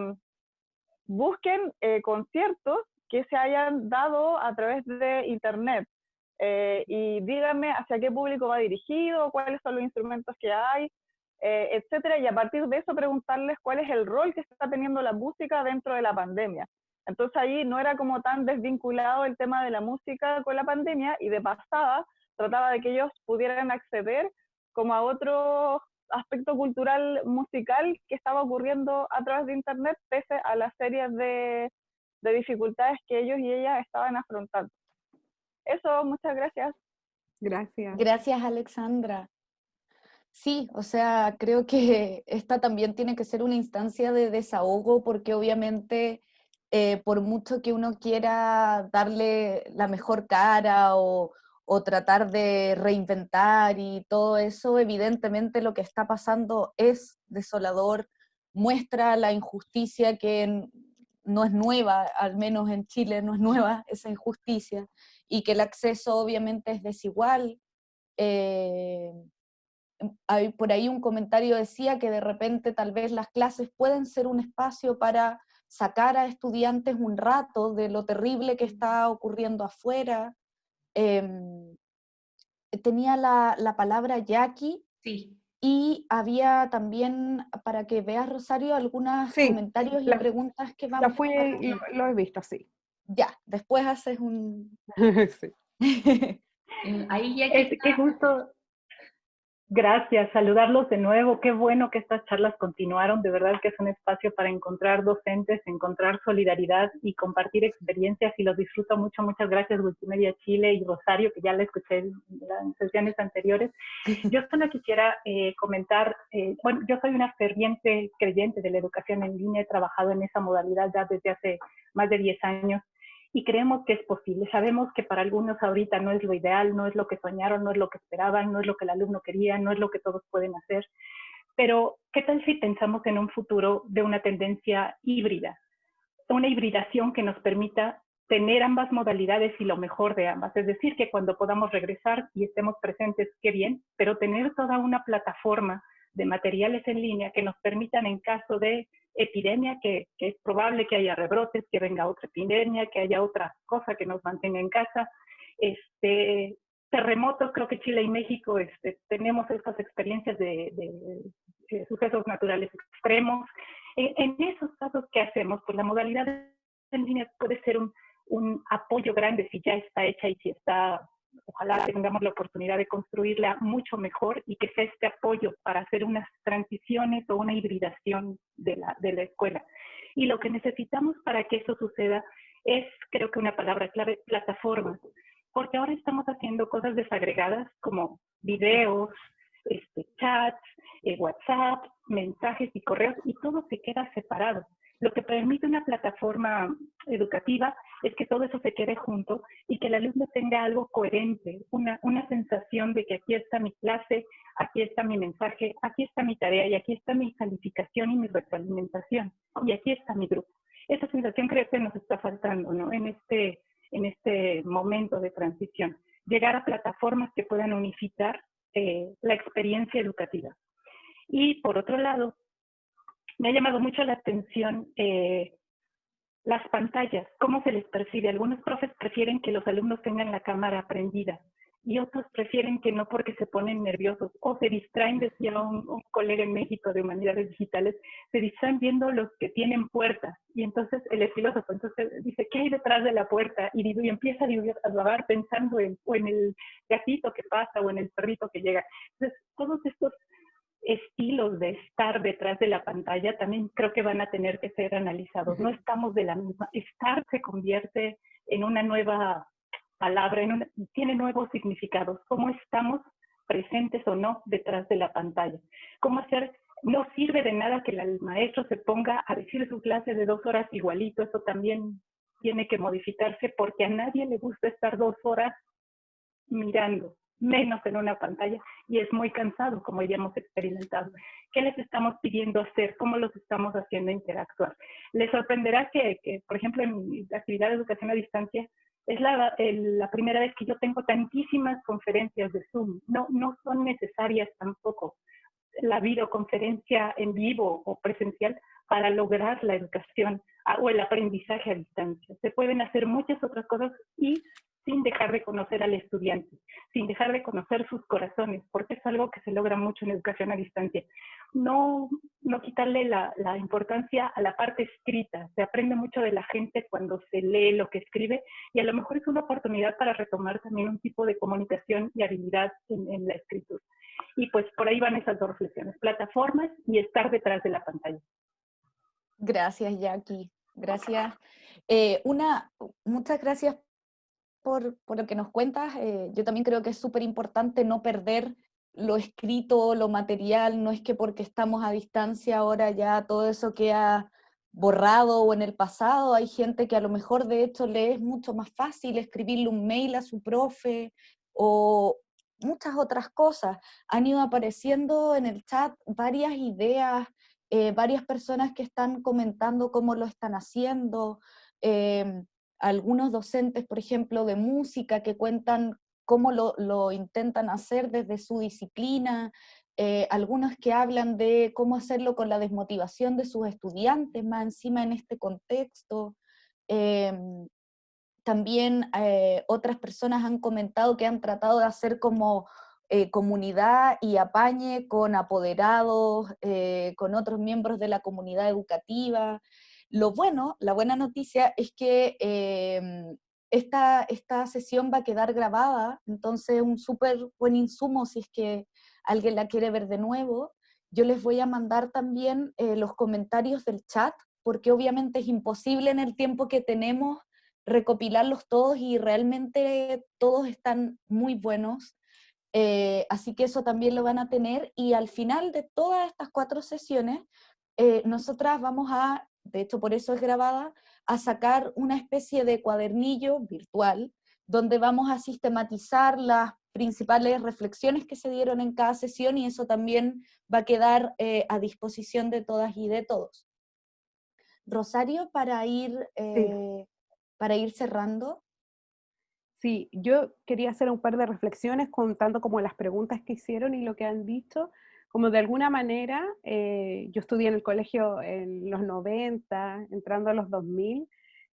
[SPEAKER 4] busquen conciertos que se hayan dado a través de Internet, eh, y díganme hacia qué público va dirigido, cuáles son los instrumentos que hay, eh, etcétera, y a partir de eso preguntarles cuál es el rol que está teniendo la música dentro de la pandemia. Entonces ahí no era como tan desvinculado el tema de la música con la pandemia y de pasada trataba de que ellos pudieran acceder como a otro aspecto cultural musical que estaba ocurriendo a través de internet pese a las series de, de dificultades que ellos y ellas estaban afrontando. Eso, muchas gracias.
[SPEAKER 2] Gracias.
[SPEAKER 1] Gracias, Alexandra. Sí, o sea, creo que esta también tiene que ser una instancia de desahogo porque obviamente eh, por mucho que uno quiera darle la mejor cara o, o, tratar de reinventar y todo eso, evidentemente lo que está pasando es desolador, muestra la injusticia que no es nueva, al menos en Chile no es nueva esa injusticia, y que el acceso obviamente es desigual. Eh, hay, por ahí un comentario decía que de repente tal vez las clases pueden ser un espacio para sacar a estudiantes un rato de lo terrible que está ocurriendo afuera. Em, tenía la, la, palabra Jackie.
[SPEAKER 3] Sí.
[SPEAKER 1] y había también, para que veas Rosario, algunos comentarios y preguntas que vamos
[SPEAKER 2] a... Lo, lo he visto, sí.
[SPEAKER 1] Ya, después haces un... *laughs*
[SPEAKER 5] sí. *laughs* Ahí ya que, es, que justo Gracias, saludarlos de nuevo. Qué bueno que estas charlas continuaron. De verdad que es un espacio para encontrar docentes, encontrar solidaridad y compartir experiencias y los disfruto mucho. Muchas gracias Wikimedia Chile y Rosario, que ya la escuché en las sesiones anteriores. *laughs* Yo solo quisiera eh, comentar, eh, bueno, yo soy una ferviente creyente de la educación en línea, he trabajado en esa modalidad ya desde hace más de 10 años y creemos que es posible. Sabemos que para algunos ahorita no es lo ideal, no es lo que soñaron, no es lo que esperaban, no es lo que el alumno quería, no es lo que todos pueden hacer. Pero, ¿qué tal si pensamos en un futuro de una tendencia híbrida? Una hibridación que nos permita tener ambas modalidades y lo mejor de ambas. Es decir, que cuando podamos regresar y estemos presentes, qué bien, pero tener toda una plataforma de materiales en línea que nos permitan en caso de epidemia, que, es probable que haya rebrotes, que venga otra epidemia, que haya otra cosa que nos mantenga en casa. Este, terremotos, creo que Chile y México este, tenemos estas experiencias de, sucesos naturales extremos. En, esos casos, ¿qué hacemos? Pues la modalidad en línea puede ser un, un apoyo grande si ya está hecha y si está ojalá tengamos la oportunidad de construirla mucho mejor y que sea este apoyo para hacer unas transiciones o una hibridación de la, de la escuela. Y lo que necesitamos para que eso suceda es, creo que una palabra clave, plataformas, porque ahora estamos haciendo cosas desagregadas como videos, este, chats, eh, WhatsApp, mensajes y correos, y todo se queda separado. Lo que permite una plataforma educativa es que todo eso se quede junto y que el alumno tenga algo coherente, una, una sensación de que aquí está mi clase, aquí está mi mensaje, aquí está mi tarea y aquí está mi calificación y mi retroalimentación y aquí está mi grupo. Esa sensación creo que nos está faltando ¿no? en, este, en este momento de transición. Llegar a plataformas que puedan unificar eh, la experiencia educativa. Y por otro lado, me ha llamado mucho la atención eh, las pantallas, cómo se les percibe. Algunos profes prefieren que los alumnos tengan la cámara prendida y otros prefieren que no porque se ponen nerviosos o se distraen, decía un, colega en México de humanidades digitales, se distraen viendo los que tienen puertas y entonces él es filósofo, entonces dice, ¿qué hay detrás de la puerta? Y, y empieza a divagar pensando en, en el gatito que pasa o en el perrito que llega. Entonces, todos estos estilos de estar detrás de la pantalla también creo que van a tener que ser analizados. No estamos de la misma. Estar se convierte en una nueva palabra, en tiene nuevos significados. ¿Cómo estamos presentes o no detrás de la pantalla? ¿Cómo hacer? No sirve de nada que el maestro se ponga a decir su clase de dos horas igualito. Eso también tiene que modificarse porque a nadie le gusta estar dos horas mirando menos en una pantalla y es muy cansado, como ya hemos experimentado. ¿Qué les estamos pidiendo hacer? ¿Cómo los estamos haciendo interactuar? Les sorprenderá que, por ejemplo, en mi actividad de educación a distancia, es la, la, primera vez que yo tengo tantísimas conferencias de Zoom. No, no son necesarias tampoco la videoconferencia en vivo o presencial para lograr la educación o el aprendizaje a distancia. Se pueden hacer muchas otras cosas y sin dejar de conocer al estudiante, sin dejar de conocer sus corazones, porque es algo que se logra mucho en educación a distancia. No, no quitarle la, la, importancia a la parte escrita. Se aprende mucho de la gente cuando se lee lo que escribe y a lo mejor es una oportunidad para retomar también un tipo de comunicación y habilidad en, en la escritura. Y pues por ahí van esas dos reflexiones, plataformas y estar detrás de la pantalla.
[SPEAKER 1] Gracias, Jackie. Gracias. Eh, una, muchas gracias por, lo que nos cuentas. Eh, yo también creo que es súper importante no perder lo escrito, lo material, no es que porque estamos a distancia ahora ya todo eso queda borrado o en el pasado, hay gente que a lo mejor de hecho le es mucho más fácil escribirle un mail a su profe o muchas otras cosas. Han ido apareciendo en el chat varias ideas, eh, varias personas que están comentando cómo lo están haciendo. Em, algunos docentes, por ejemplo, de música que cuentan cómo lo, intentan hacer desde su disciplina, eh, algunos que hablan de cómo hacerlo con la desmotivación de sus estudiantes, más encima en este contexto. Em, también eh, otras personas han comentado que han tratado de hacer como eh, comunidad y apañe con apoderados, con otros miembros de la comunidad educativa. Lo bueno, la buena noticia es que em, esta, esta sesión va a quedar grabada, entonces un súper buen insumo si es que alguien la quiere ver de nuevo. Yo les voy a mandar también eh, los comentarios del chat, porque obviamente es imposible en el tiempo que tenemos recopilarlos todos y realmente todos están muy buenos. Eh, así que eso también lo van a tener y al final de todas estas cuatro sesiones, eh, nosotras vamos a, de hecho por eso es grabada, a sacar una especie de cuadernillo virtual donde vamos a sistematizar las principales reflexiones que se dieron en cada sesión y eso también va a quedar eh, a disposición de todas y de todos. Rosario, para ir, eh, para ir cerrando.
[SPEAKER 2] Sí, yo quería hacer un par de reflexiones contando como las preguntas que hicieron y lo que han dicho. Como de alguna manera, eh, yo estudié en el colegio en los 90, entrando a los 2000,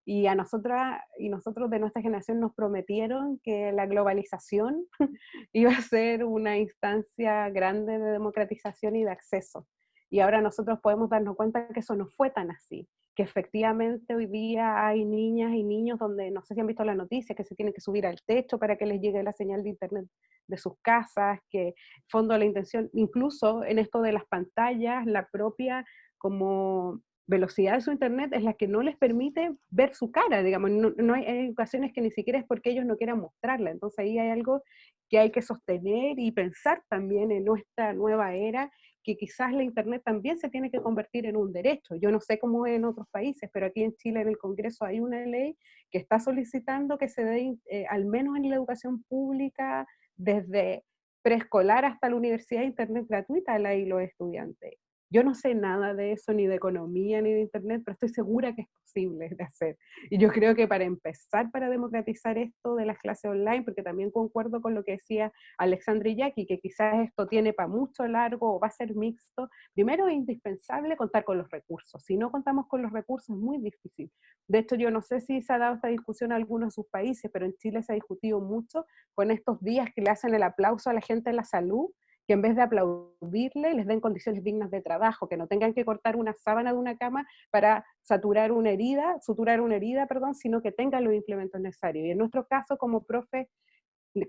[SPEAKER 2] y a nosotras y nosotros de nuestra generación nos prometieron que la globalización *laughs* iba a ser una instancia grande de democratización y de acceso. Y ahora nosotros podemos darnos cuenta que eso no fue tan así, que efectivamente hoy día hay niñas y niños donde, no sé si han visto la noticia, que se tienen que subir al techo para que les llegue la señal de internet de sus casas, que fondo la intención, incluso en esto de las pantallas, la propia como velocidad de su internet es la que no les permite ver su cara, digamos, no, hay, hay, ocasiones que ni siquiera es porque ellos no quieran mostrarla, entonces ahí hay algo que hay que sostener y pensar también en nuestra nueva era, que quizás la internet también se tiene que convertir en un derecho. Yo no sé cómo es en otros países, pero aquí en Chile en el Congreso hay una ley que está solicitando que se dé, eh, al menos en la educación pública, desde preescolar hasta la universidad, internet gratuita a la y los estudiantes. Yo no sé nada de eso, ni de economía, ni de Internet, pero estoy segura que es posible de hacer. Y yo creo que para empezar, para democratizar esto de las clases online, porque también concuerdo con lo que decía Alexandra y Jackie, que quizás esto tiene para mucho largo o va a ser mixto, primero es indispensable contar con los recursos. Si no contamos con los recursos es muy difícil. De hecho, yo no sé si se ha dado esta discusión en algunos de sus países, pero en Chile se ha discutido mucho con estos días que le hacen el aplauso a la gente de la salud, que en vez de aplaudirle, les den condiciones dignas de trabajo, que no tengan que cortar una sábana de una cama para saturar una herida, suturar una herida, perdón, sino que tengan los implementos necesarios. Y en nuestro caso, como profe,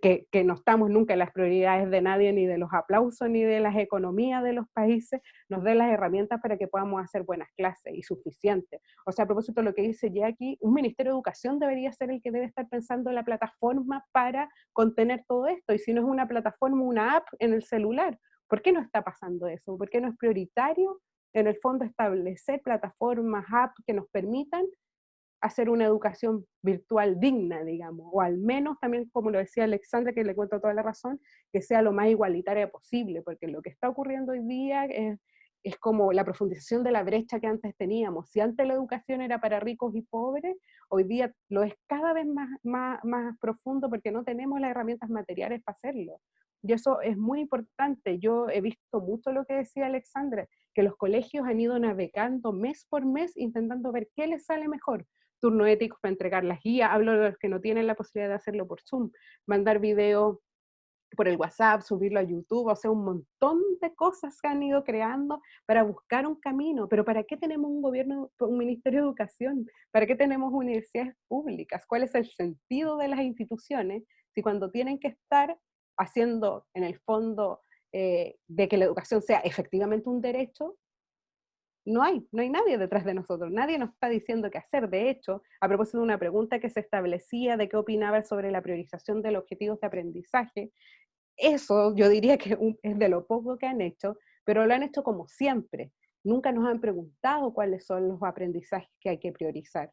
[SPEAKER 2] que, que, no estamos nunca en las prioridades de nadie, ni de los aplausos, ni de las economías de los países, nos dé las herramientas para que podamos hacer buenas clases y suficientes. O sea, a propósito lo que dice Jackie, un Ministerio de Educación debería ser el que debe estar pensando en la plataforma para contener todo esto, y si no es una plataforma, una app en el celular. ¿Por qué no está pasando eso? ¿Por qué no es prioritario en el fondo establecer plataformas, apps que nos permitan hacer una educación virtual digna, digamos, o al menos también, como lo decía Alexandra, que le cuento toda la razón, que sea lo más igualitaria posible, porque lo que está ocurriendo hoy día es, es como la profundización de la brecha que antes teníamos. Si antes la educación era para ricos y pobres, hoy día lo es cada vez más, más, más profundo porque no tenemos las herramientas materiales para hacerlo. Y eso es muy importante. Yo he visto mucho lo que decía Alexandra, que los colegios han ido navegando mes por mes intentando ver qué les sale mejor turno ético para entregar las guías, hablo de los que no tienen la posibilidad de hacerlo por Zoom, mandar video por el WhatsApp, subirlo a YouTube, o sea, un montón de cosas que han ido creando para buscar un camino. Pero ¿para qué tenemos un gobierno, un ministerio de educación? ¿Para qué tenemos universidades públicas? ¿Cuál es el sentido de las instituciones si cuando tienen que estar haciendo, en el fondo, eh, de que la educación sea efectivamente un derecho, no hay, no hay nadie detrás de nosotros, nadie nos está diciendo qué hacer. De hecho, a propósito de una pregunta que se establecía de qué opinaba sobre la priorización de los objetivos de aprendizaje, eso yo diría que es de lo poco que han hecho, pero lo han hecho como siempre. Nunca nos han preguntado cuáles son los aprendizajes que hay que priorizar.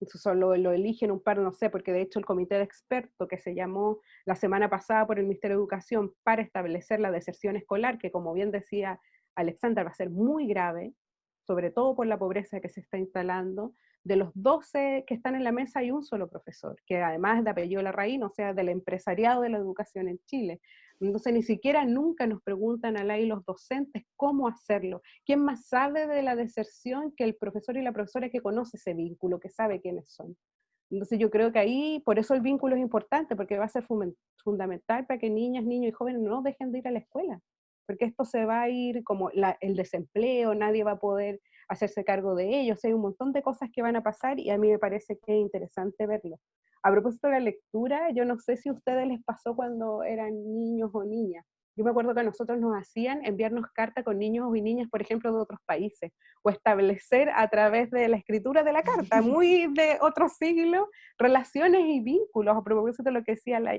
[SPEAKER 2] Eso solo lo eligen un par, no sé, porque de hecho el comité de expertos que se llamó la semana pasada por el Ministerio de Educación para establecer la deserción escolar, que como bien decía Alexander va a ser muy grave, sobre todo por la pobreza que se está instalando, de los 12 que están en la mesa hay un solo profesor, que además de apellido Larraín, o sea, del empresariado de la educación en Chile. Entonces ni siquiera nunca nos preguntan a la y los docentes cómo hacerlo. ¿Quién más sabe de la deserción que el profesor y la profesora que conoce ese vínculo, que sabe quiénes son? Entonces yo creo que ahí, por eso el vínculo es importante, porque va a ser fundamental para que niñas, niños y jóvenes no dejen de ir a la escuela, porque esto se va a ir como el desempleo, nadie va a poder hacerse cargo de ellos, hay un montón de cosas que van a pasar y a mí me parece que es interesante verlo. A propósito de la lectura, yo no sé si a ustedes les pasó cuando eran niños o niñas, yo me acuerdo que a nosotros nos hacían enviarnos carta con niños y niñas, por ejemplo, de otros países, o establecer a través de la escritura de la carta, *laughs* muy de otro siglo, relaciones y vínculos, a propósito de lo que decía la,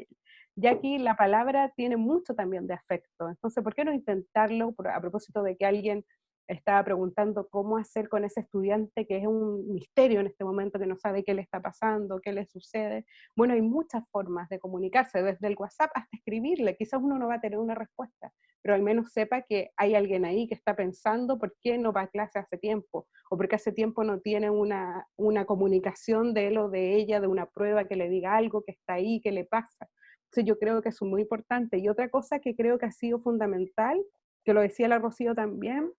[SPEAKER 2] ya aquí la palabra tiene mucho también de afecto. Entonces, ¿por qué no intentarlo a propósito de que alguien estaba preguntando cómo hacer con ese estudiante que es un misterio en este momento, que no sabe qué le está pasando, qué le sucede. Bueno, hay muchas formas de comunicarse, desde el WhatsApp hasta escribirle. Quizás uno no va a tener una respuesta, pero al menos sepa que hay alguien ahí que está pensando por qué no va a clase hace tiempo, o porque hace tiempo no tiene una, una comunicación de él o de ella, de una prueba que le diga algo que está ahí, que le pasa. Entonces yo creo que es muy importante. Y otra cosa que creo que ha sido fundamental, que lo decía la Rocío también,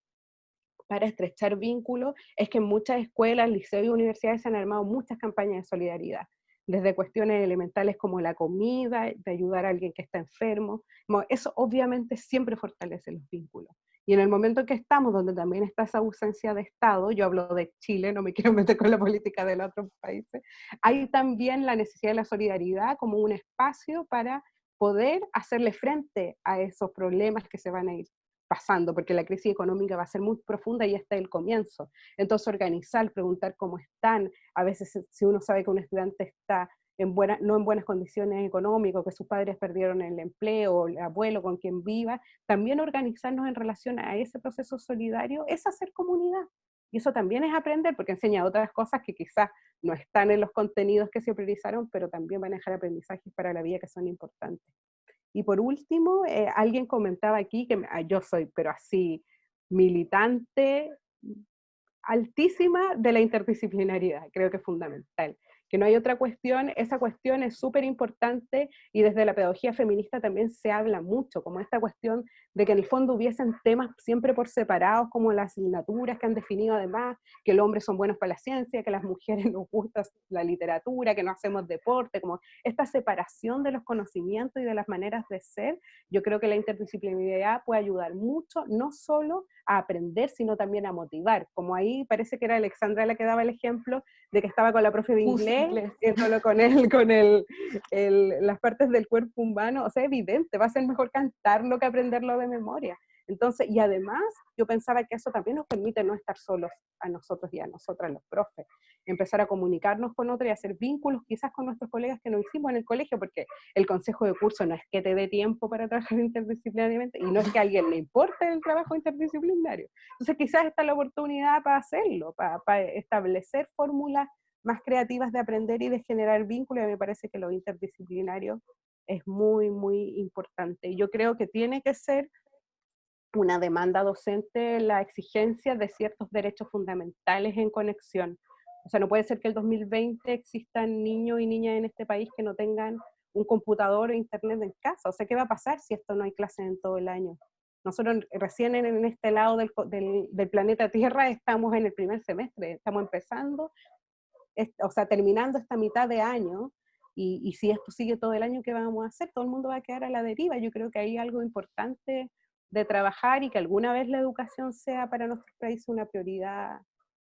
[SPEAKER 2] para estrechar vínculos es que muchas escuelas, liceos y universidades se han armado muchas campañas de solidaridad, desde cuestiones elementales como la comida, de ayudar a alguien que está enfermo. Eso obviamente siempre fortalece los vínculos. Y en el momento en que estamos, donde también está esa ausencia de Estado, yo hablo de Chile, no me *laughs* quiero meter con la política de los otros países, hay también la necesidad de la solidaridad como un espacio para poder hacerle frente a esos problemas que se van a ir pasando, porque la crisis económica va a ser muy profunda y está el comienzo. Entonces organizar, preguntar cómo están, a veces si uno sabe que un estudiante está en buena, no en buenas condiciones económicas, que sus padres perdieron el empleo, el abuelo con quien viva, también organizarnos en relación a ese proceso solidario es hacer comunidad. Y eso también es aprender, porque enseña otras cosas que quizás no están en los contenidos que se priorizaron, pero también van a dejar aprendizajes para la vida que son importantes. Y por último, eh, alguien comentaba aquí que ah, yo soy, pero así, militante altísima de la interdisciplinariedad, creo que es fundamental que no hay otra cuestión, esa cuestión es súper importante y desde la pedagogía feminista también se habla mucho, como esta cuestión de que en el fondo hubiesen temas siempre por separados, como las asignaturas que han definido además, que los hombres son buenos para la ciencia, que las mujeres *laughs* nos gusta la literatura, que no hacemos deporte, como esta separación de los conocimientos y de las maneras de ser, yo creo que la interdisciplinariedad puede ayudar mucho, no solo a aprender, sino también a motivar, como ahí parece que era Alexandra la que daba el ejemplo de que estaba con la profe de inglés, solo con, él, con el, las partes del cuerpo humano, o sea, evidente, va a ser mejor cantarlo que aprenderlo de memoria. Entonces, y además, yo pensaba que eso también nos permite no estar solos a nosotros y a nosotras los profes, empezar a comunicarnos con otros y hacer vínculos quizás con nuestros colegas que no hicimos en el colegio, porque el consejo de curso no es que te dé tiempo para trabajar *laughs* interdisciplinariamente y no es que a alguien le importe el trabajo interdisciplinario. Entonces, quizás esta es la oportunidad para hacerlo, para, para establecer fórmulas más creativas de aprender y de generar vínculos, y me parece que lo interdisciplinario es muy, muy importante. Yo creo que tiene que ser una demanda docente la exigencia de ciertos derechos fundamentales en conexión. O sea, no puede ser que el 2020 existan niños y niñas en este país que no tengan un computador o internet en casa. O sea, ¿qué va a pasar si esto no hay clases en todo el año? Nosotros recién en, este lado del, del, planeta Tierra estamos en el primer semestre, estamos empezando, o sea, terminando esta mitad de año, y, y, si esto sigue todo el año, ¿qué vamos a hacer? Todo el mundo va a quedar a la deriva. Yo creo que hay algo importante de trabajar y que alguna vez la educación sea para nuestro país una prioridad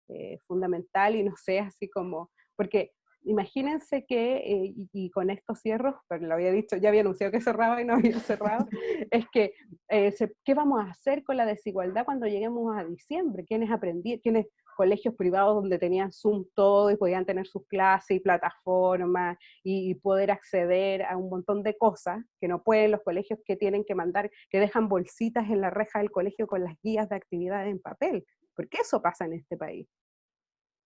[SPEAKER 2] eh, fundamental y no sea así como, porque imagínense que, eh, y, con estos cierros, pero lo había dicho, ya había anunciado que cerraba y no había cerrado, *laughs* es que, eh, ¿qué vamos a hacer con la desigualdad cuando lleguemos a diciembre? ¿Quiénes aprendí, quiénes colegios privados donde tenían Zoom todo y podían tener sus clases y plataformas y, poder acceder a un montón de cosas que no pueden los colegios que tienen que mandar, que dejan bolsitas en la reja del colegio con las guías de actividades en papel, porque eso pasa en este país.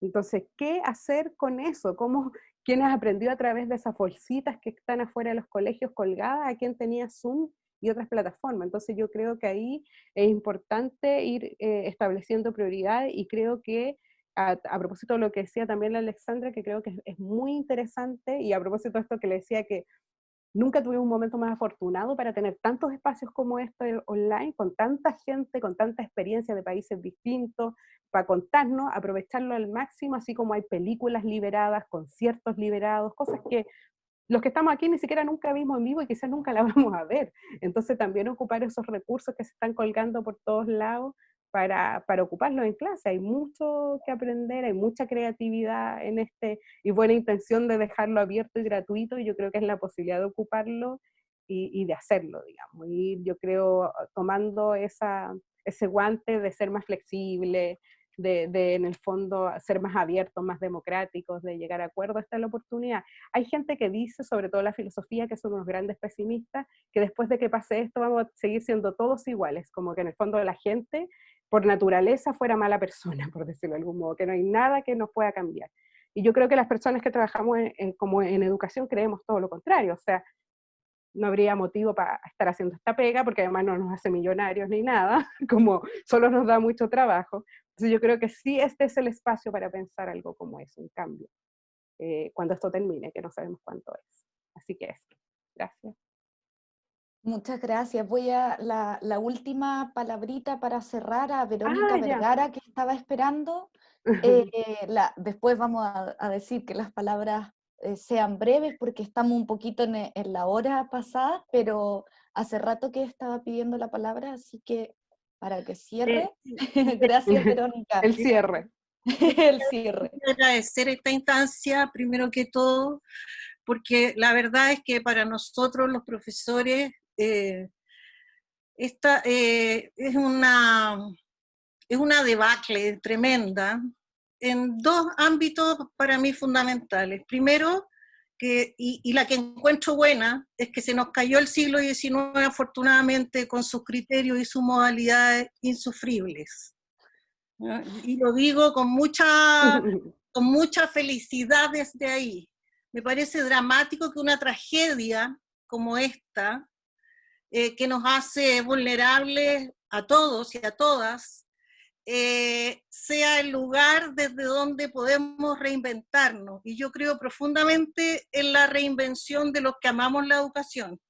[SPEAKER 2] Entonces, ¿qué hacer con eso? ¿Cómo, ¿Quién ha aprendido a través de esas bolsitas que están afuera de los colegios colgadas? ¿A quién tenía Zoom y otras plataformas. Entonces yo creo que ahí es importante ir eh, estableciendo prioridades y creo que a, propósito de lo que decía también la Alexandra, que creo que es, muy interesante, y a propósito de esto que le decía que nunca tuve un momento más afortunado para tener tantos espacios como este online, con tanta gente, con tanta experiencia de países distintos, para contarnos, aprovecharlo al máximo, así como hay películas liberadas, conciertos liberados, cosas que los que estamos aquí ni siquiera nunca vimos en vivo y quizás nunca la *laughs* vamos a ver. Entonces también ocupar esos recursos que se están colgando por todos lados para, para ocuparlos en clase. Hay mucho que aprender, hay mucha creatividad en este y buena intención de dejarlo abierto y gratuito y yo creo que es la posibilidad de ocuparlo y, y de hacerlo, digamos. Y yo creo tomando esa, ese guante de ser más flexible, de, en el fondo ser más abiertos, más democráticos, de llegar a acuerdos, esta es la oportunidad. Hay gente que dice, sobre todo la filosofía, que son unos grandes pesimistas, que después de que pase esto vamos a seguir siendo todos iguales, como que en el fondo la gente por naturaleza fuera mala persona, *laughs* por decirlo de algún modo, que no hay nada que nos pueda cambiar. Y yo creo que las personas que trabajamos en, como en educación creemos todo lo contrario, o sea, no habría motivo para estar haciendo esta pega, porque además no nos hace millonarios ni nada, *laughs* como solo nos da mucho trabajo. Entonces yo creo que sí este es el espacio para pensar algo como eso, en cambio, eh, cuando esto termine, que no sabemos cuánto es. Así que eso. Gracias.
[SPEAKER 1] Muchas gracias. Voy a la, última palabrita para cerrar a Verónica ah, Vergara, que estaba esperando. Eh, *laughs* la, después vamos a, decir que las palabras eh, sean breves porque estamos un poquito en, en, la hora pasada, pero hace rato que estaba pidiendo la palabra, así que para que cierre. *laughs* Gracias, *laughs* Verónica.
[SPEAKER 2] El cierre. *laughs*
[SPEAKER 1] el cierre.
[SPEAKER 6] Agradecer esta instancia, primero que todo, porque la verdad es que para nosotros los profesores eh, esta eh, es, una, es una debacle tremenda en dos ámbitos para mí fundamentales. Primero, que, y, la que encuentro buena es que se nos cayó el siglo XIX afortunadamente con sus criterios y sus modalidades insufribles. Y lo digo con mucha, *laughs* con mucha felicidad desde ahí. Me parece dramático que una tragedia como esta, eh, que nos hace vulnerables a todos y a todas, eh, sea el lugar desde donde podemos reinventarnos. Y yo creo profundamente en la reinvención de los que amamos la educación.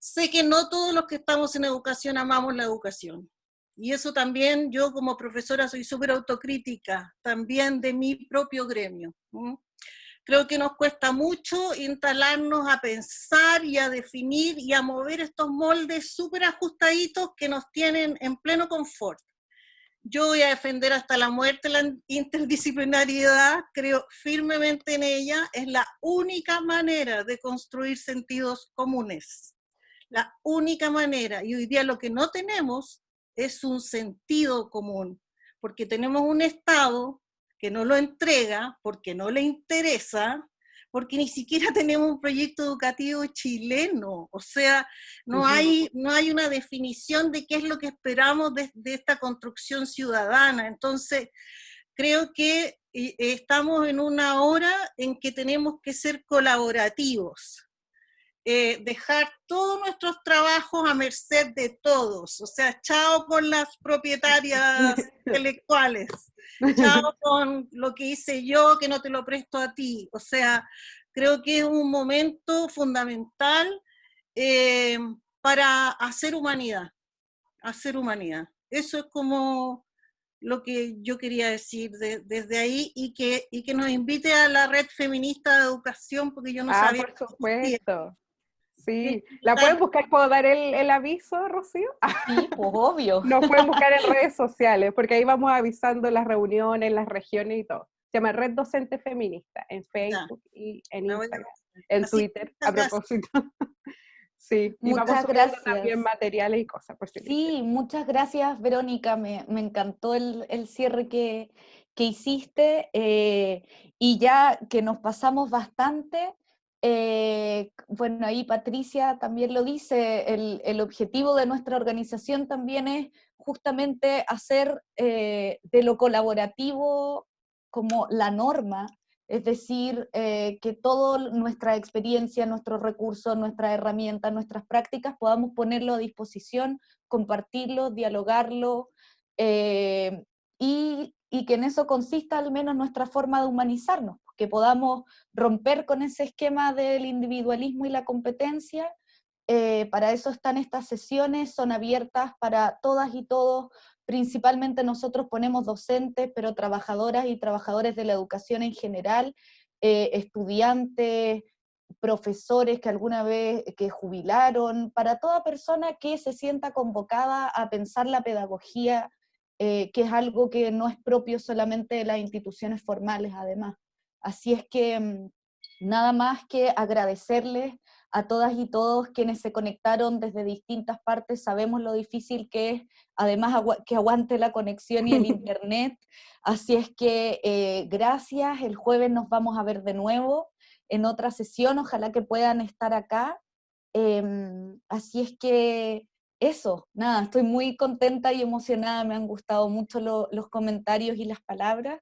[SPEAKER 6] Sé que no todos los que estamos en educación amamos la educación. Y eso también yo como profesora soy súper autocrítica, también de mi propio gremio. Creo que nos cuesta mucho instalarnos a pensar y a definir y a mover estos moldes súper ajustaditos que nos tienen en pleno confort yo voy a defender hasta la muerte la interdisciplinariedad, creo firmemente en ella, es la única manera de construir sentidos comunes. La única manera. Y hoy día lo que no tenemos es un sentido común, porque tenemos un Estado que no lo entrega, porque no le interesa, porque ni siquiera *laughs* tenemos un proyecto educativo chileno, o sea, no hay, no hay una definición de qué es lo que esperamos de, esta construcción ciudadana. Entonces, creo que eh, estamos en una hora en que tenemos que ser colaborativos, eh, dejar todos nuestros trabajos a merced de todos, o sea, chao con las propietarias *laughs* intelectuales, chao *laughs* con lo que hice yo que no te lo presto a ti, o sea, creo que es un momento fundamental eh, para hacer humanidad, hacer humanidad. Eso es como lo que yo quería decir desde ahí y que, y que nos invite a la red feminista de educación, porque yo no
[SPEAKER 2] ah,
[SPEAKER 6] sabía.
[SPEAKER 2] Por supuesto. Sí, *laughs* ¿la pueden buscar? ¿Puedo dar el, aviso, Rocío? *laughs*
[SPEAKER 1] Sí, pues obvio.
[SPEAKER 2] Nos pueden buscar en *laughs* redes sociales, porque ahí vamos avisando las reuniones, las regiones y todo. Se llama Red Docente Feminista, en Facebook y en Instagram, en Twitter, a propósito. Sí, y muchas vamos gracias. también materiales y cosas.
[SPEAKER 1] sí, muchas gracias, Verónica. Me, encantó el, cierre que, hiciste. Eh, y ya que nos pasamos bastante, eh, bueno, ahí Patricia también lo dice, el, objetivo de nuestra organización también es justamente hacer eh, de lo colaborativo como la norma, es decir, eh, que toda nuestra experiencia, nuestros recursos, nuestras herramientas, nuestras prácticas, podamos ponerlo a disposición, compartirlo, dialogarlo, y y que en eso consista al menos nuestra forma de humanizarnos, que podamos romper con ese esquema del individualismo y la competencia. Eh, para eso están estas sesiones, son abiertas para todas y todos, principalmente nosotros ponemos docentes, pero trabajadoras y trabajadores de la educación en general, eh, estudiantes, profesores que alguna vez que jubilaron, para toda persona que se sienta convocada a pensar la pedagogía, eh, que es algo que no es propio solamente de las instituciones formales además. Así es que mm, nada más que agradecerles a todas y todos quienes se conectaron desde distintas partes, sabemos lo difícil que es, además que aguante la conexión y el *laughs* internet, así es que eh, gracias, el jueves nos vamos a ver de nuevo, en otra sesión, ojalá que puedan estar acá. Em, así es que eso, nada, estoy muy contenta y emocionada, me han gustado mucho los comentarios y las palabras.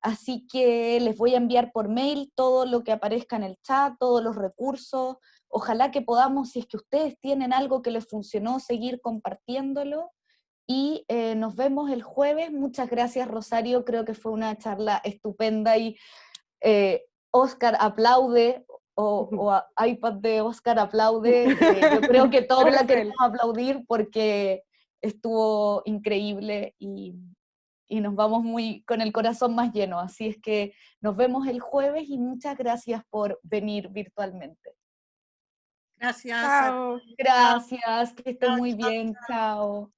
[SPEAKER 1] Así que les voy a enviar por mail todo lo que aparezca en el chat, todos los recursos. Ojalá que podamos, si es que ustedes tienen algo que les funcionó, seguir compartiéndolo. Y eh, nos vemos el jueves. Muchas gracias, Rosario. Creo que fue una charla estupenda y eh, Oscar aplaude, o, *laughs* iPad de Oscar aplaude, eh, yo creo que *laughs* todos la queremos aplaudir porque estuvo increíble y, y, nos vamos muy con el corazón más lleno. Así es que nos vemos el jueves y muchas gracias por venir virtualmente.
[SPEAKER 6] Gracias.
[SPEAKER 1] Gracias, que estén muy bien. Chao.